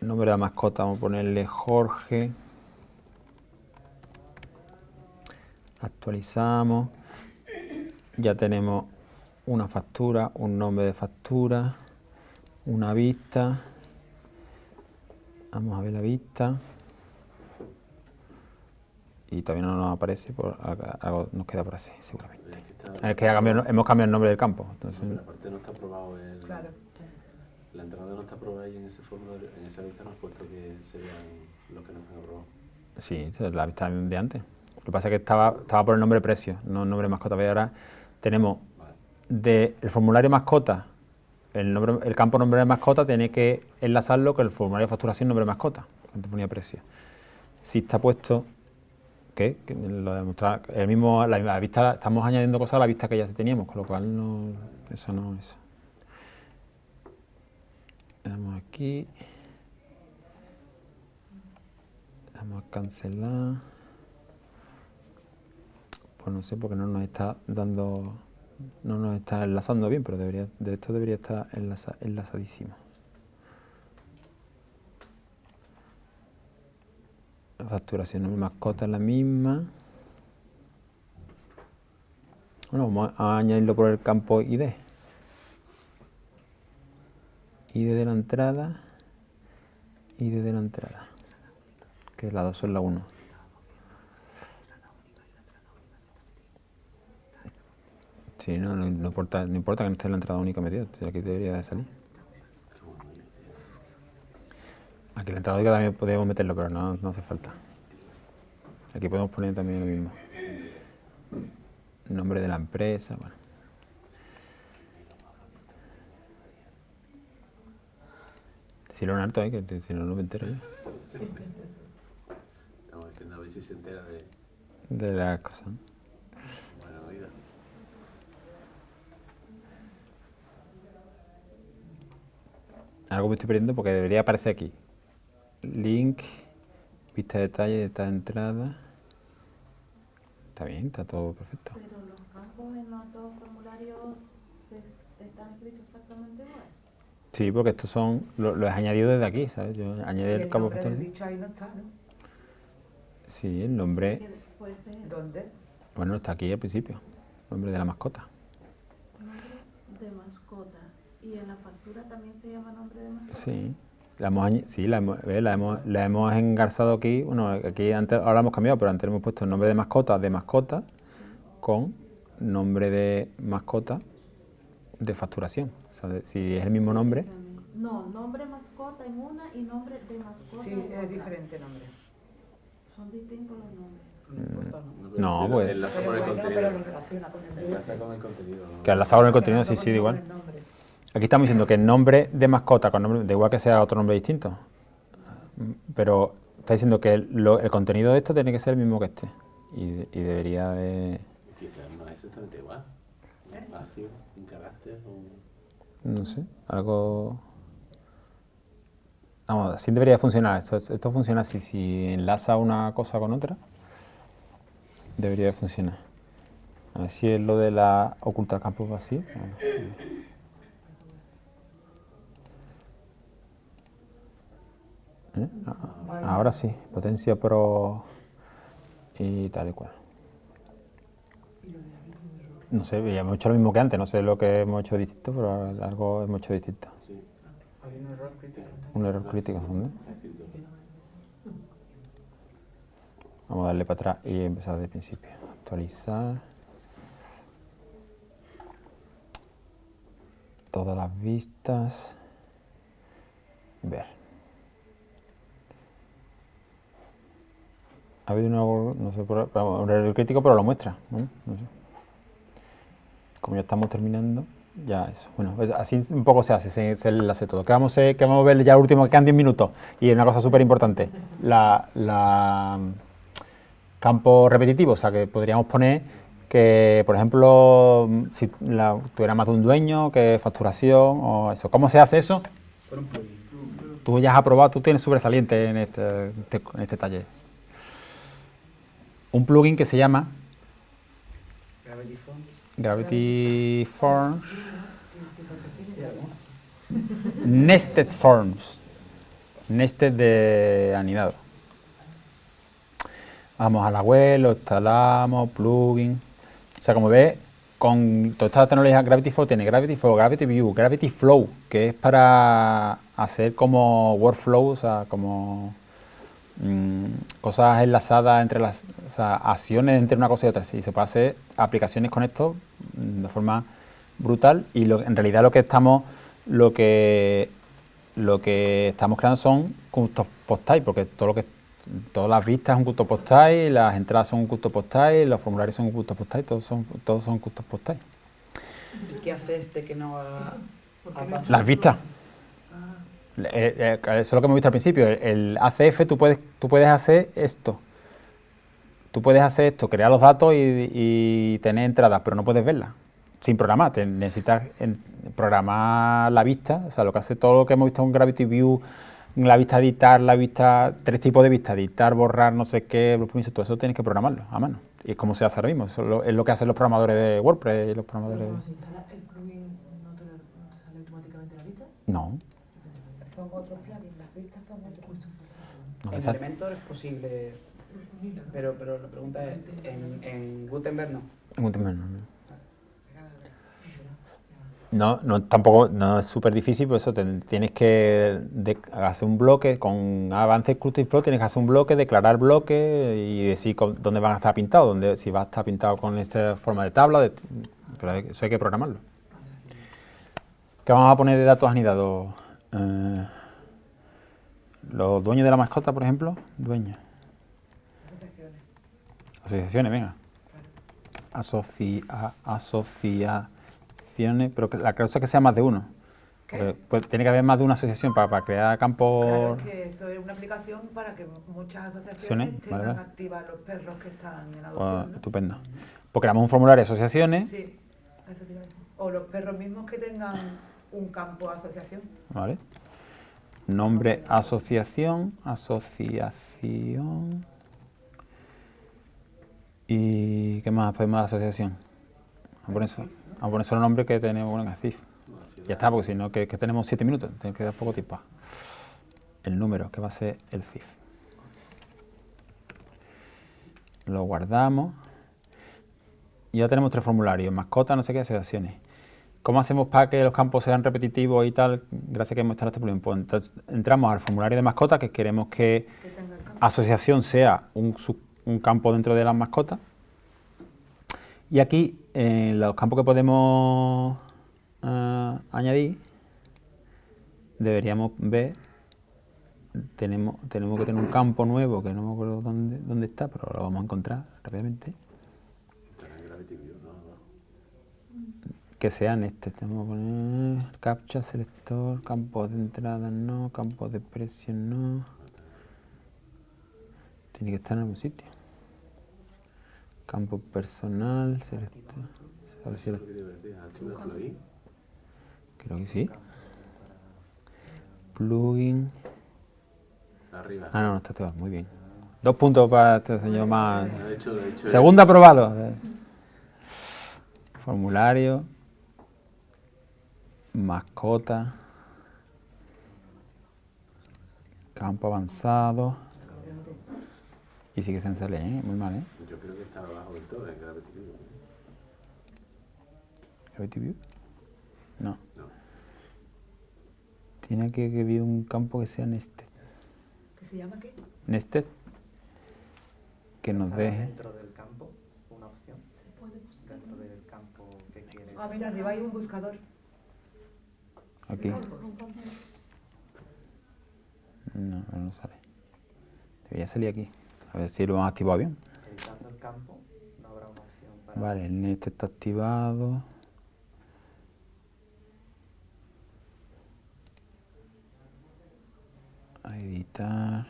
S2: nombre de la mascota, vamos a ponerle Jorge, actualizamos, ya tenemos una factura, un nombre de factura, una vista. Vamos a ver la vista. Y todavía no nos aparece, por, algo- nos queda por así, seguramente.
S3: Es que está-
S2: Es que ha cambiado- hemos cambiado el nombre del campo. entonces-
S3: Pero aparte no está aprobado el...
S8: Claro.
S3: La entrada no está aprobada y en ese formulario, en esa lista no has puesto que serían los que no están aprobados.
S2: sí, la vista de antes. Lo que pasa es que estaba, estaba por el nombre precio, no el nombre mascota. Ahora tenemos del formulario mascota, el, campo nombre de mascota tiene que enlazarlo con el formulario de facturación nombre de mascota, antes ponía precio. Si está puesto, ¿qué? Que lo demostrar, el mismo, la, misma vista, estamos añadiendo cosas a la vista que ya teníamos, con lo cual no, eso no es. Damos aquí. Le Damos a cancelar. Pues no sé porque no nos está dando, no nos está enlazando bien, pero debería, de esto debería estar enlaza- enlazadísimo. La facturación de mascota es la misma. Bueno, vamos a añadirlo por el campo ID. ID de la entrada y desde la entrada, que la 2 es la 1. Sí, no, no, no importa, no importa que no esté en la entrada única metida, si aquí debería de salir. Aquí en la entrada única también podemos meterlo, pero no, no hace falta. Aquí podemos poner también lo mismo. Nombre de la empresa, bueno. Decirlo en alto, ¿eh? que si no, no me entero yo.
S3: Estamos diciendo a ver si se entera de.
S2: De la cosa.
S3: Bueno,
S2: Algo me estoy perdiendo porque debería aparecer aquí. Link, vista de detalle de esta entrada. Está bien, está todo perfecto.
S9: Pero los campos en los dos formularios se- están escritos exactamente igual.
S2: Sí, porque estos son, lo, lo he añadido desde aquí, ¿sabes? Yo añadí el
S5: el
S2: campo
S5: del
S2: factorial.
S5: bicho ahí no está, ¿no?
S2: Sí, el nombre,
S9: Que puede ser
S5: ¿Dónde?
S2: bueno, está aquí al principio. Nombre de la mascota.
S9: nombre de mascota. Y en la factura también se llama nombre de mascota.
S2: Sí. La hemos, sí, la hemos, eh, la hemos, la hemos engarzado aquí. Bueno, aquí antes, ahora hemos cambiado, pero antes hemos puesto el nombre de mascota de mascota con nombre de mascota de facturación. O sea, de- si es el mismo nombre,
S9: No, nombre mascota en una y nombre de mascota
S5: Sí,
S9: en otra.
S5: es diferente nombre.
S9: Son distintos los nombres.
S5: No importa, ¿no?
S3: sí,
S2: pues-
S3: Enlaza con el contenido.
S5: el
S3: Enlaza con el contenido. ¿no?
S2: que enlazado con el contenido, sí, sí, da igual. Aquí estamos diciendo que el nombre de mascota, con nombre, da igual que sea otro nombre distinto, pero está diciendo que el, contenido de esto tiene que ser el mismo que este. Y, de- debería de,
S3: Quizás no es exactamente igual. Un espacio, un carácter, un.
S2: no sé, algo... Vamos, así debería funcionar. Esto, esto funciona así, si enlaza una cosa con otra, debería de funcionar. A ver si es lo de la ocultar campos vacíos. A ver. ¿Eh? Ah, Ahora sí, potencia pro y tal y cual. No sé, ya hemos hecho lo mismo que antes, no sé lo que hemos hecho distinto, pero algo hemos hecho distinto.
S3: Sí,
S4: Hay un error crítico.
S2: Un error crítico, ¿dónde? Vamos a darle para atrás y empezar desde el principio. Actualizar. Todas las vistas. Ver. Ha habido una, no sé, un error crítico, pero lo muestra. ¿no? No sé. Como ya estamos terminando, ya eso. Bueno, pues así un poco se hace, se, se enlace todo. Que vamos, a, que vamos a ver ya último, que quedan 10 minutos. Y una cosa súper importante, la, la campo repetitivo, o sea que podríamos poner que, por ejemplo, si la, tuviera más de un dueño, que facturación o eso. ¿Cómo se hace eso?
S4: Un.
S2: Tú ya has aprobado, tú tienes sobresaliente en este, este- en este taller. Un plugin que se llama
S4: Gravity Forms.
S2: Gravity Forms. Nested Forms. Nested de anidado. Vamos a la web, lo instalamos, plugin. O sea, como ves, con toda esta tecnología Gravity Flow tiene Gravity Flow, Gravity View, Gravity Flow, que es para hacer como workflow, o sea, como mm, cosas enlazadas entre las o sea, acciones entre una cosa y otra. Y se puede hacer aplicaciones con esto mm, de forma brutal y lo- en realidad lo que estamos lo que lo que estamos creando son custom post type porque todo lo que todas las vistas son custom post type, las entradas son custom post type, los formularios son custom post type, todos son todos son custom post type.
S4: ¿Y qué hace este que no haga apa-
S2: Las vistas. Eh, eh, eso es lo que hemos visto al principio. El, el ACF tú puedes, tú puedes hacer esto. Tú puedes hacer esto, crear los datos y, y tener entradas, pero no puedes verlas. Sin programar. Te necesitas programar la vista. O sea, lo que hace todo lo que hemos visto en Gravity View, la vista editar, la vista, tres tipos de vista, editar, borrar, no sé qué, todo eso tienes que programarlo a mano. Y es como se hace ahora mismo. Eso es lo, es lo que hacen los programadores de WordPress y los programadores de...
S8: Instala el plugin, ¿no te, no te sale automáticamente la vista?
S2: No.
S5: Otros plugins, las vistas otros.
S2: no
S4: En. Elementor es posible, pero, pero la pregunta es, en, en Gutenberg no.
S2: En Gutenberg no, no. No, no tampoco no es súper difícil, por eso te- tienes que de- hacer un bloque con avance Crucible Pro, tienes que hacer un bloque, declarar bloque y decir con- dónde van a estar pintados, dónde, si va a estar pintado con esta forma de tabla, de- pero hay- eso hay que programarlo. ¿Qué vamos a poner de datos anidados? Eh, los dueños de la mascota, por ejemplo, dueños.
S8: Asociaciones.
S2: Asociaciones, venga. Asocia, asociaciones, pero la cosa es que sea más de uno. Porque, pues, tiene que haber más de una asociación para, para crear campos.
S8: Claro, es que eso es una aplicación para que muchas asociaciones tengan
S2: vale.
S8: activas los perros que están en
S2: pues,
S8: adopción. ¿no?
S2: estupendo. Pues creamos un formulario de asociaciones,
S8: Sí. O los perros mismos que tengan un campo asociación.
S2: ¿vale? Nombre asociación, asociación. ¿Y qué más podemos a la asociación? A poner, a poner solo nombre que tenemos bueno, en CIF. Ya está, porque si no, que, que tenemos siete minutos, tenemos que dar poco tiempo. El número, que va a ser el CIF. Lo guardamos. Y ya tenemos tres formularios, mascota, no sé qué, asociaciones. ¿Cómo hacemos para que los campos sean repetitivos y tal? Gracias a que hemos instalado este plugin. Pues entonces, entramos al formulario de mascota, que queremos que
S8: Que
S2: asociación sea un, sub- un campo dentro de las mascotas. Y aquí, en los campos que podemos eh, añadir, deberíamos ver, tenemos, tenemos que tener un campo nuevo, que no me acuerdo dónde, dónde está, pero lo vamos a encontrar rápidamente,
S3: Estará en Gravity View, ¿no? Abajo.
S2: Que sea en este. Tenemos que poner captcha, selector, campos de entrada no, campos de precio no. Tiene que estar en algún sitio. Campo personal, selector. ¿sabes si
S3: Eso
S2: lo-
S3: es lo que te iba a decir. Activa el plugin.
S2: Creo que sí. Plugin.
S3: Arriba.
S2: Ah, no, no está todo. Muy bien. Dos puntos para este señor más. Segundo aprobado. Formulario. Mascota. Campo avanzado. Y sí que se sale, ¿eh? Muy mal, ¿eh?
S3: Yo creo que está abajo del todo, en Gravity View.
S2: Gravity View. No.
S3: No.
S2: Tiene que que haber un campo que sea nested.
S8: ¿Que se llama qué?
S2: Nested. Que nos deje.
S6: Dentro del campo, una opción. Dentro del campo que quieres.
S8: Ah, mira, arriba hay un buscador.
S2: Aquí. No, no sale. Debería salir aquí. A ver si lo han activado bien.
S6: Editando el campo, no habrá una opción para.
S2: Vale, el net está activado. A editar.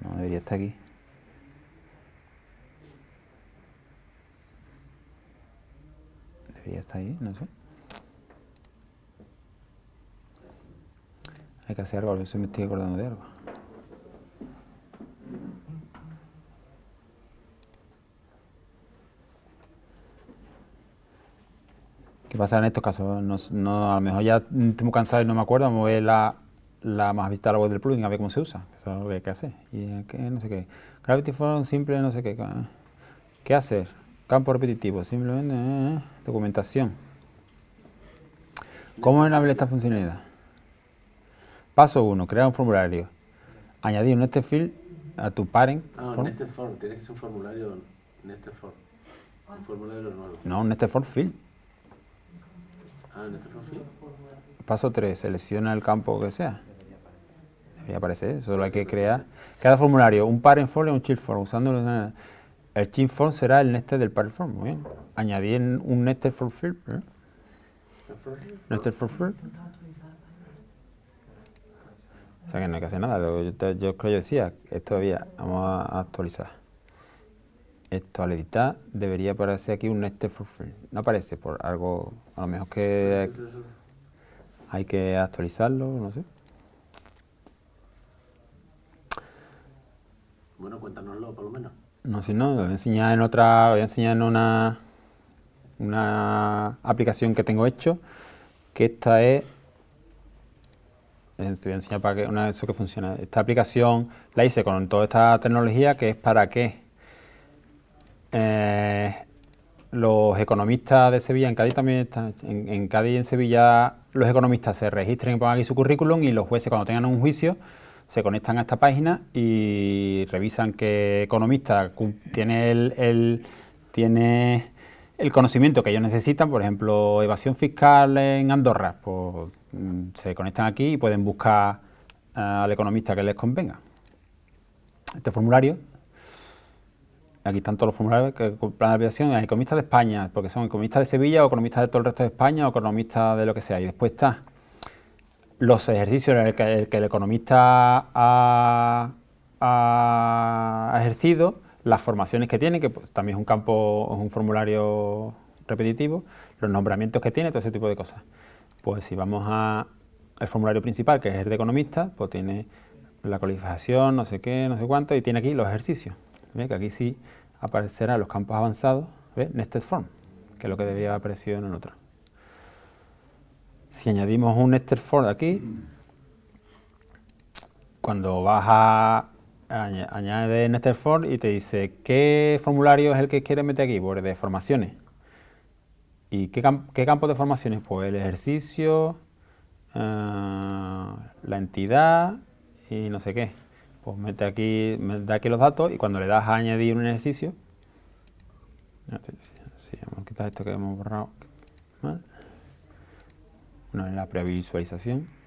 S2: No, debería estar aquí. Estar ahí, no sé. Hay que hacer algo, ver si me estoy acordando de algo. ¿Qué pasa en estos casos? No, a lo mejor ya estoy muy cansado y no me acuerdo, vamos a ver la, la más vista la web del plugin, a ver cómo se usa. Eso es lo que hay que hacer. Y aquí, no sé qué. Gravity Form simple, no sé qué. ¿Qué hacer? Campo repetitivo, simplemente eh, documentación. ¿Cómo enable esta funcionalidad? Paso 1, crear un formulario. Añadir un nested field a tu parent
S3: Ah,
S2: form.
S3: Nested Form. Tiene que ser un formulario Nested Form. Un formulario nuevo.
S2: No, un nested form field.
S3: Ah, Nested Form Field.
S2: Paso 3, selecciona el campo que sea. Debería aparecer, solo hay que crear. Cada formulario, un parent form y un child form. Usando el child form será el nested del parent form. Muy bien. Añadir un nested form field. ¿eh?
S3: Nested Form Field.
S2: O sea que no hay que hacer nada. Yo, yo creo que yo decía, esto todavía, vamos a actualizar. Esto al editar debería aparecer aquí un nested form field. No aparece por algo, a lo mejor que hay que actualizarlo, no sé.
S3: Bueno, cuéntanoslo por lo menos.
S2: No, si no, lo voy a enseñar en otra, lo voy a enseñar en una, una aplicación que tengo hecho, que esta es, eh, te voy a enseñar para que, una eso que funciona. Esta aplicación la hice con toda esta tecnología que es para que eh, los economistas de Sevilla, en Cádiz también está, en, Cádiz y en Sevilla los economistas se registran y pongan aquí su currículum y los jueces cuando tengan un juicio se conectan a esta página y revisan qué economista tiene el, el- tiene el conocimiento que ellos necesitan, por ejemplo, evasión fiscal en Andorra, pues mm, se conectan aquí y pueden buscar ah, al economista que les convenga. Este formulario Aquí están todos los formularios que plan de aplicación, economistas de España, porque son economistas de Sevilla o economistas de todo el resto de España o economistas de lo que sea. Y después está los ejercicios en el que el, que el economista ha ejercido, las formaciones que tiene, que pues, también es un campo, es un formulario repetitivo, los nombramientos que tiene, todo ese tipo de cosas. Pues si vamos a el formulario principal, que es el de economista, pues tiene la cualificación, no sé qué, no sé cuánto, y tiene aquí los ejercicios. ¿Ve? Que aquí sí aparecerán los campos avanzados, ¿ve? Nested Form, que es lo que debería haber aparecido en el otro. Si añadimos un Nested Form aquí, cuando vas a añade Nested y te dice qué formulario es el que quieres meter aquí, pues de formaciones. ¿Y qué, qué campo de formaciones? Pues el ejercicio, ah, la entidad y no sé qué. Pues mete aquí, da aquí los datos y cuando le das a añadir un ejercicio, si vamos a quitar esto que hemos borrado. Bueno, en la previsualización.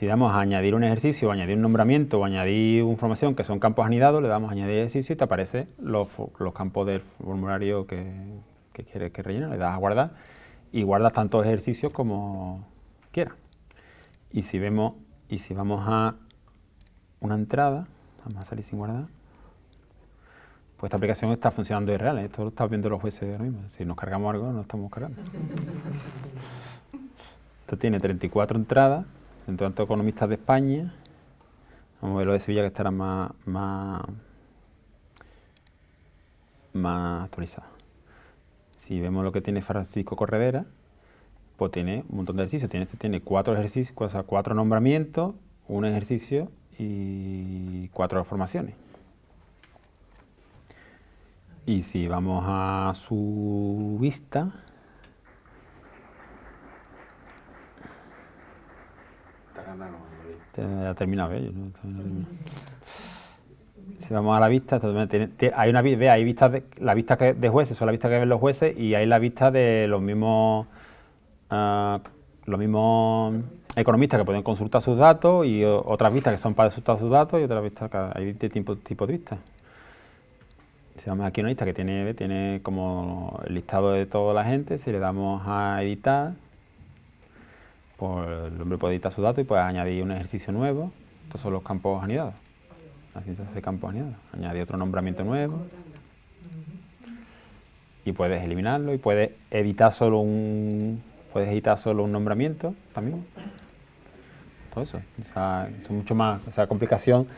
S2: Si damos a añadir un ejercicio, o añadir un nombramiento, o añadir información que son campos anidados, le damos a añadir ejercicio y te aparecen los, campos del formulario que, que quieres que rellene, le das a guardar y guardas tantos ejercicios como quieras. Y si vemos, y si vamos a una entrada, vamos a salir sin guardar, pues esta aplicación está funcionando de real, ¿eh? esto lo están viendo los jueces ahora mismo. Si nos cargamos algo, no estamos cargando. Esto tiene 34 entradas, tanto economistas de España. A ver lo de Sevilla que estará más, más, más actualizado. Si vemos lo que tiene Francisco Corredera, pues tiene un montón de ejercicios. Tiene, este tiene cuatro ejercicios, o cuatro nombramientos, un ejercicio y cuatro formaciones. Y si vamos a su vista,
S3: Está ganando, Manuel.
S2: Te- Ya terminado, he terminado. Si vamos a la vista, hay una ve, hay vistas de, la vista que, de jueces, son las vistas que ven los jueces y hay la vista de los mismos ah, los mismos economistas que pueden consultar sus datos y otras vistas que son para consultar sus datos y otras vistas que hay de tipo, tipo de vistas. Si vamos aquí a una lista que tiene, tiene como el listado de toda la gente, si le damos a editar, pues el hombre puede editar sus datos y puede añadir un ejercicio nuevo. Estos son los campos anidados. Así se hace campos anidados. Añadir otro nombramiento nuevo. Y puedes eliminarlo y puedes editar solo un puedes editar solo un nombramiento también. Todo eso. Esa, eso es mucho más. Esa complicación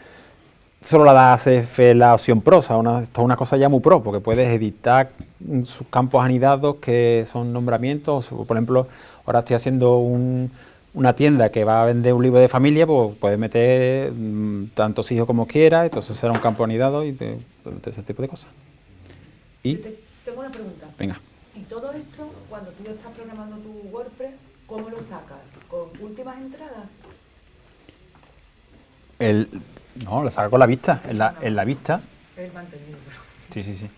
S2: solo la da ACF la opción pro. O sea, una, esto es una cosa ya muy pro, porque puedes editar sus campos anidados que son nombramientos. Por ejemplo, ahora estoy haciendo un- una tienda que va a vender un libro de familia, pues puedes meter mm, tantos hijos como quieras, entonces será un campo anidado y te, ese tipo de cosas. Y,
S5: Te- Tengo una pregunta.
S2: venga,
S5: Y todo esto, cuando tú estás programando tu WordPress, ¿cómo lo sacas? ¿Con últimas entradas?
S2: el, no, lo saco con la vista, en la, en la vista,
S5: El mantenido. pero-
S2: sí, sí, sí.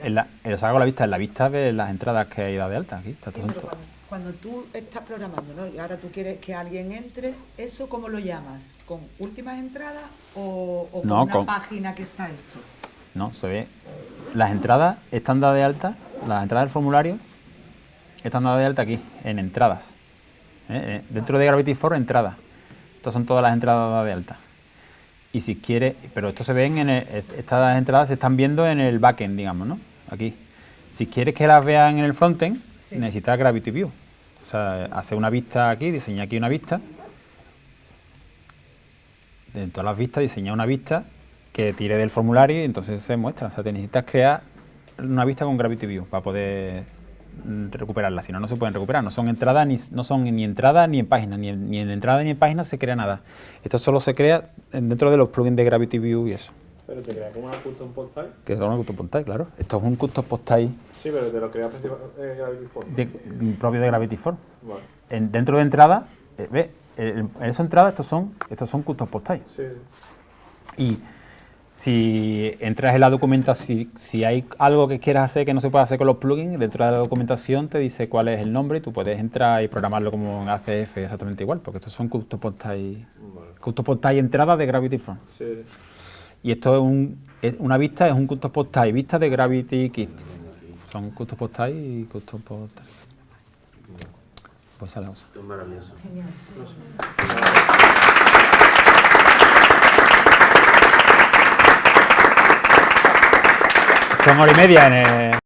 S2: En la, lo saco con la vista, en la vista de las entradas que hay de alta aquí. Está
S5: Sí,
S2: todo
S5: pero
S2: junto.
S5: cuando, cuando tú estás programando, ¿no? Y ahora tú quieres que alguien entre, ¿eso cómo lo llamas? ¿Con últimas entradas o, o con
S2: No,
S5: una
S2: con-
S5: página que está esto?
S2: No, se ve. Las entradas están dadas de alta, las entradas del formulario están dadas de alta aquí, en entradas. ¿eh? Eh, Dentro de Gravity for entradas. Estas son todas las entradas dadas de alta. Y si quiere, pero esto se ven en el- est- estas entradas se están viendo en el backend, digamos, ¿no? Aquí. Si quieres que las vean en el frontend,
S5: Sí.
S2: necesitas Gravity View. O sea, hacer una vista aquí, diseñar aquí una vista. De todas las vistas, diseñar una vista que tire del formulario y entonces se muestra. O sea, te necesitas crear una vista con Gravity View para poder mm, recuperarla. Si no, no se pueden recuperar. No son entradas ni, no son ni entradas ni en páginas. Ni en, ni en entrada ni en páginas se crea nada. Esto solo se crea en- dentro de los plugins de Gravity View y eso.
S10: Pero te crea como una custom post type.
S2: Que es un custom post type, claro. Esto es un custom post type
S10: Sí, pero te lo crea principal- eh, Gravity Form.
S2: de- propio de Gravity Form.
S10: Vale.
S2: En- dentro de entrada, eh, ve, en esa entrada estos son, estos son custom post type.
S10: Sí.
S2: Y si entras en la documentación, si, si hay algo que quieras hacer que no se puede hacer con los plugins, dentro de la documentación te dice cuál es el nombre y tú puedes entrar y programarlo como en ACF exactamente igual, porque estos son custom post type,
S10: Vale.
S2: custom post type entrada de Gravity.
S10: Sí, sí.
S2: Y esto es, un, es una vista, es un custom post type, vista de Gravity Kit. Son custom post type y custom post type. Pues la cosa.
S3: Es maravilloso.
S8: Genial.
S2: Son hora y media en el,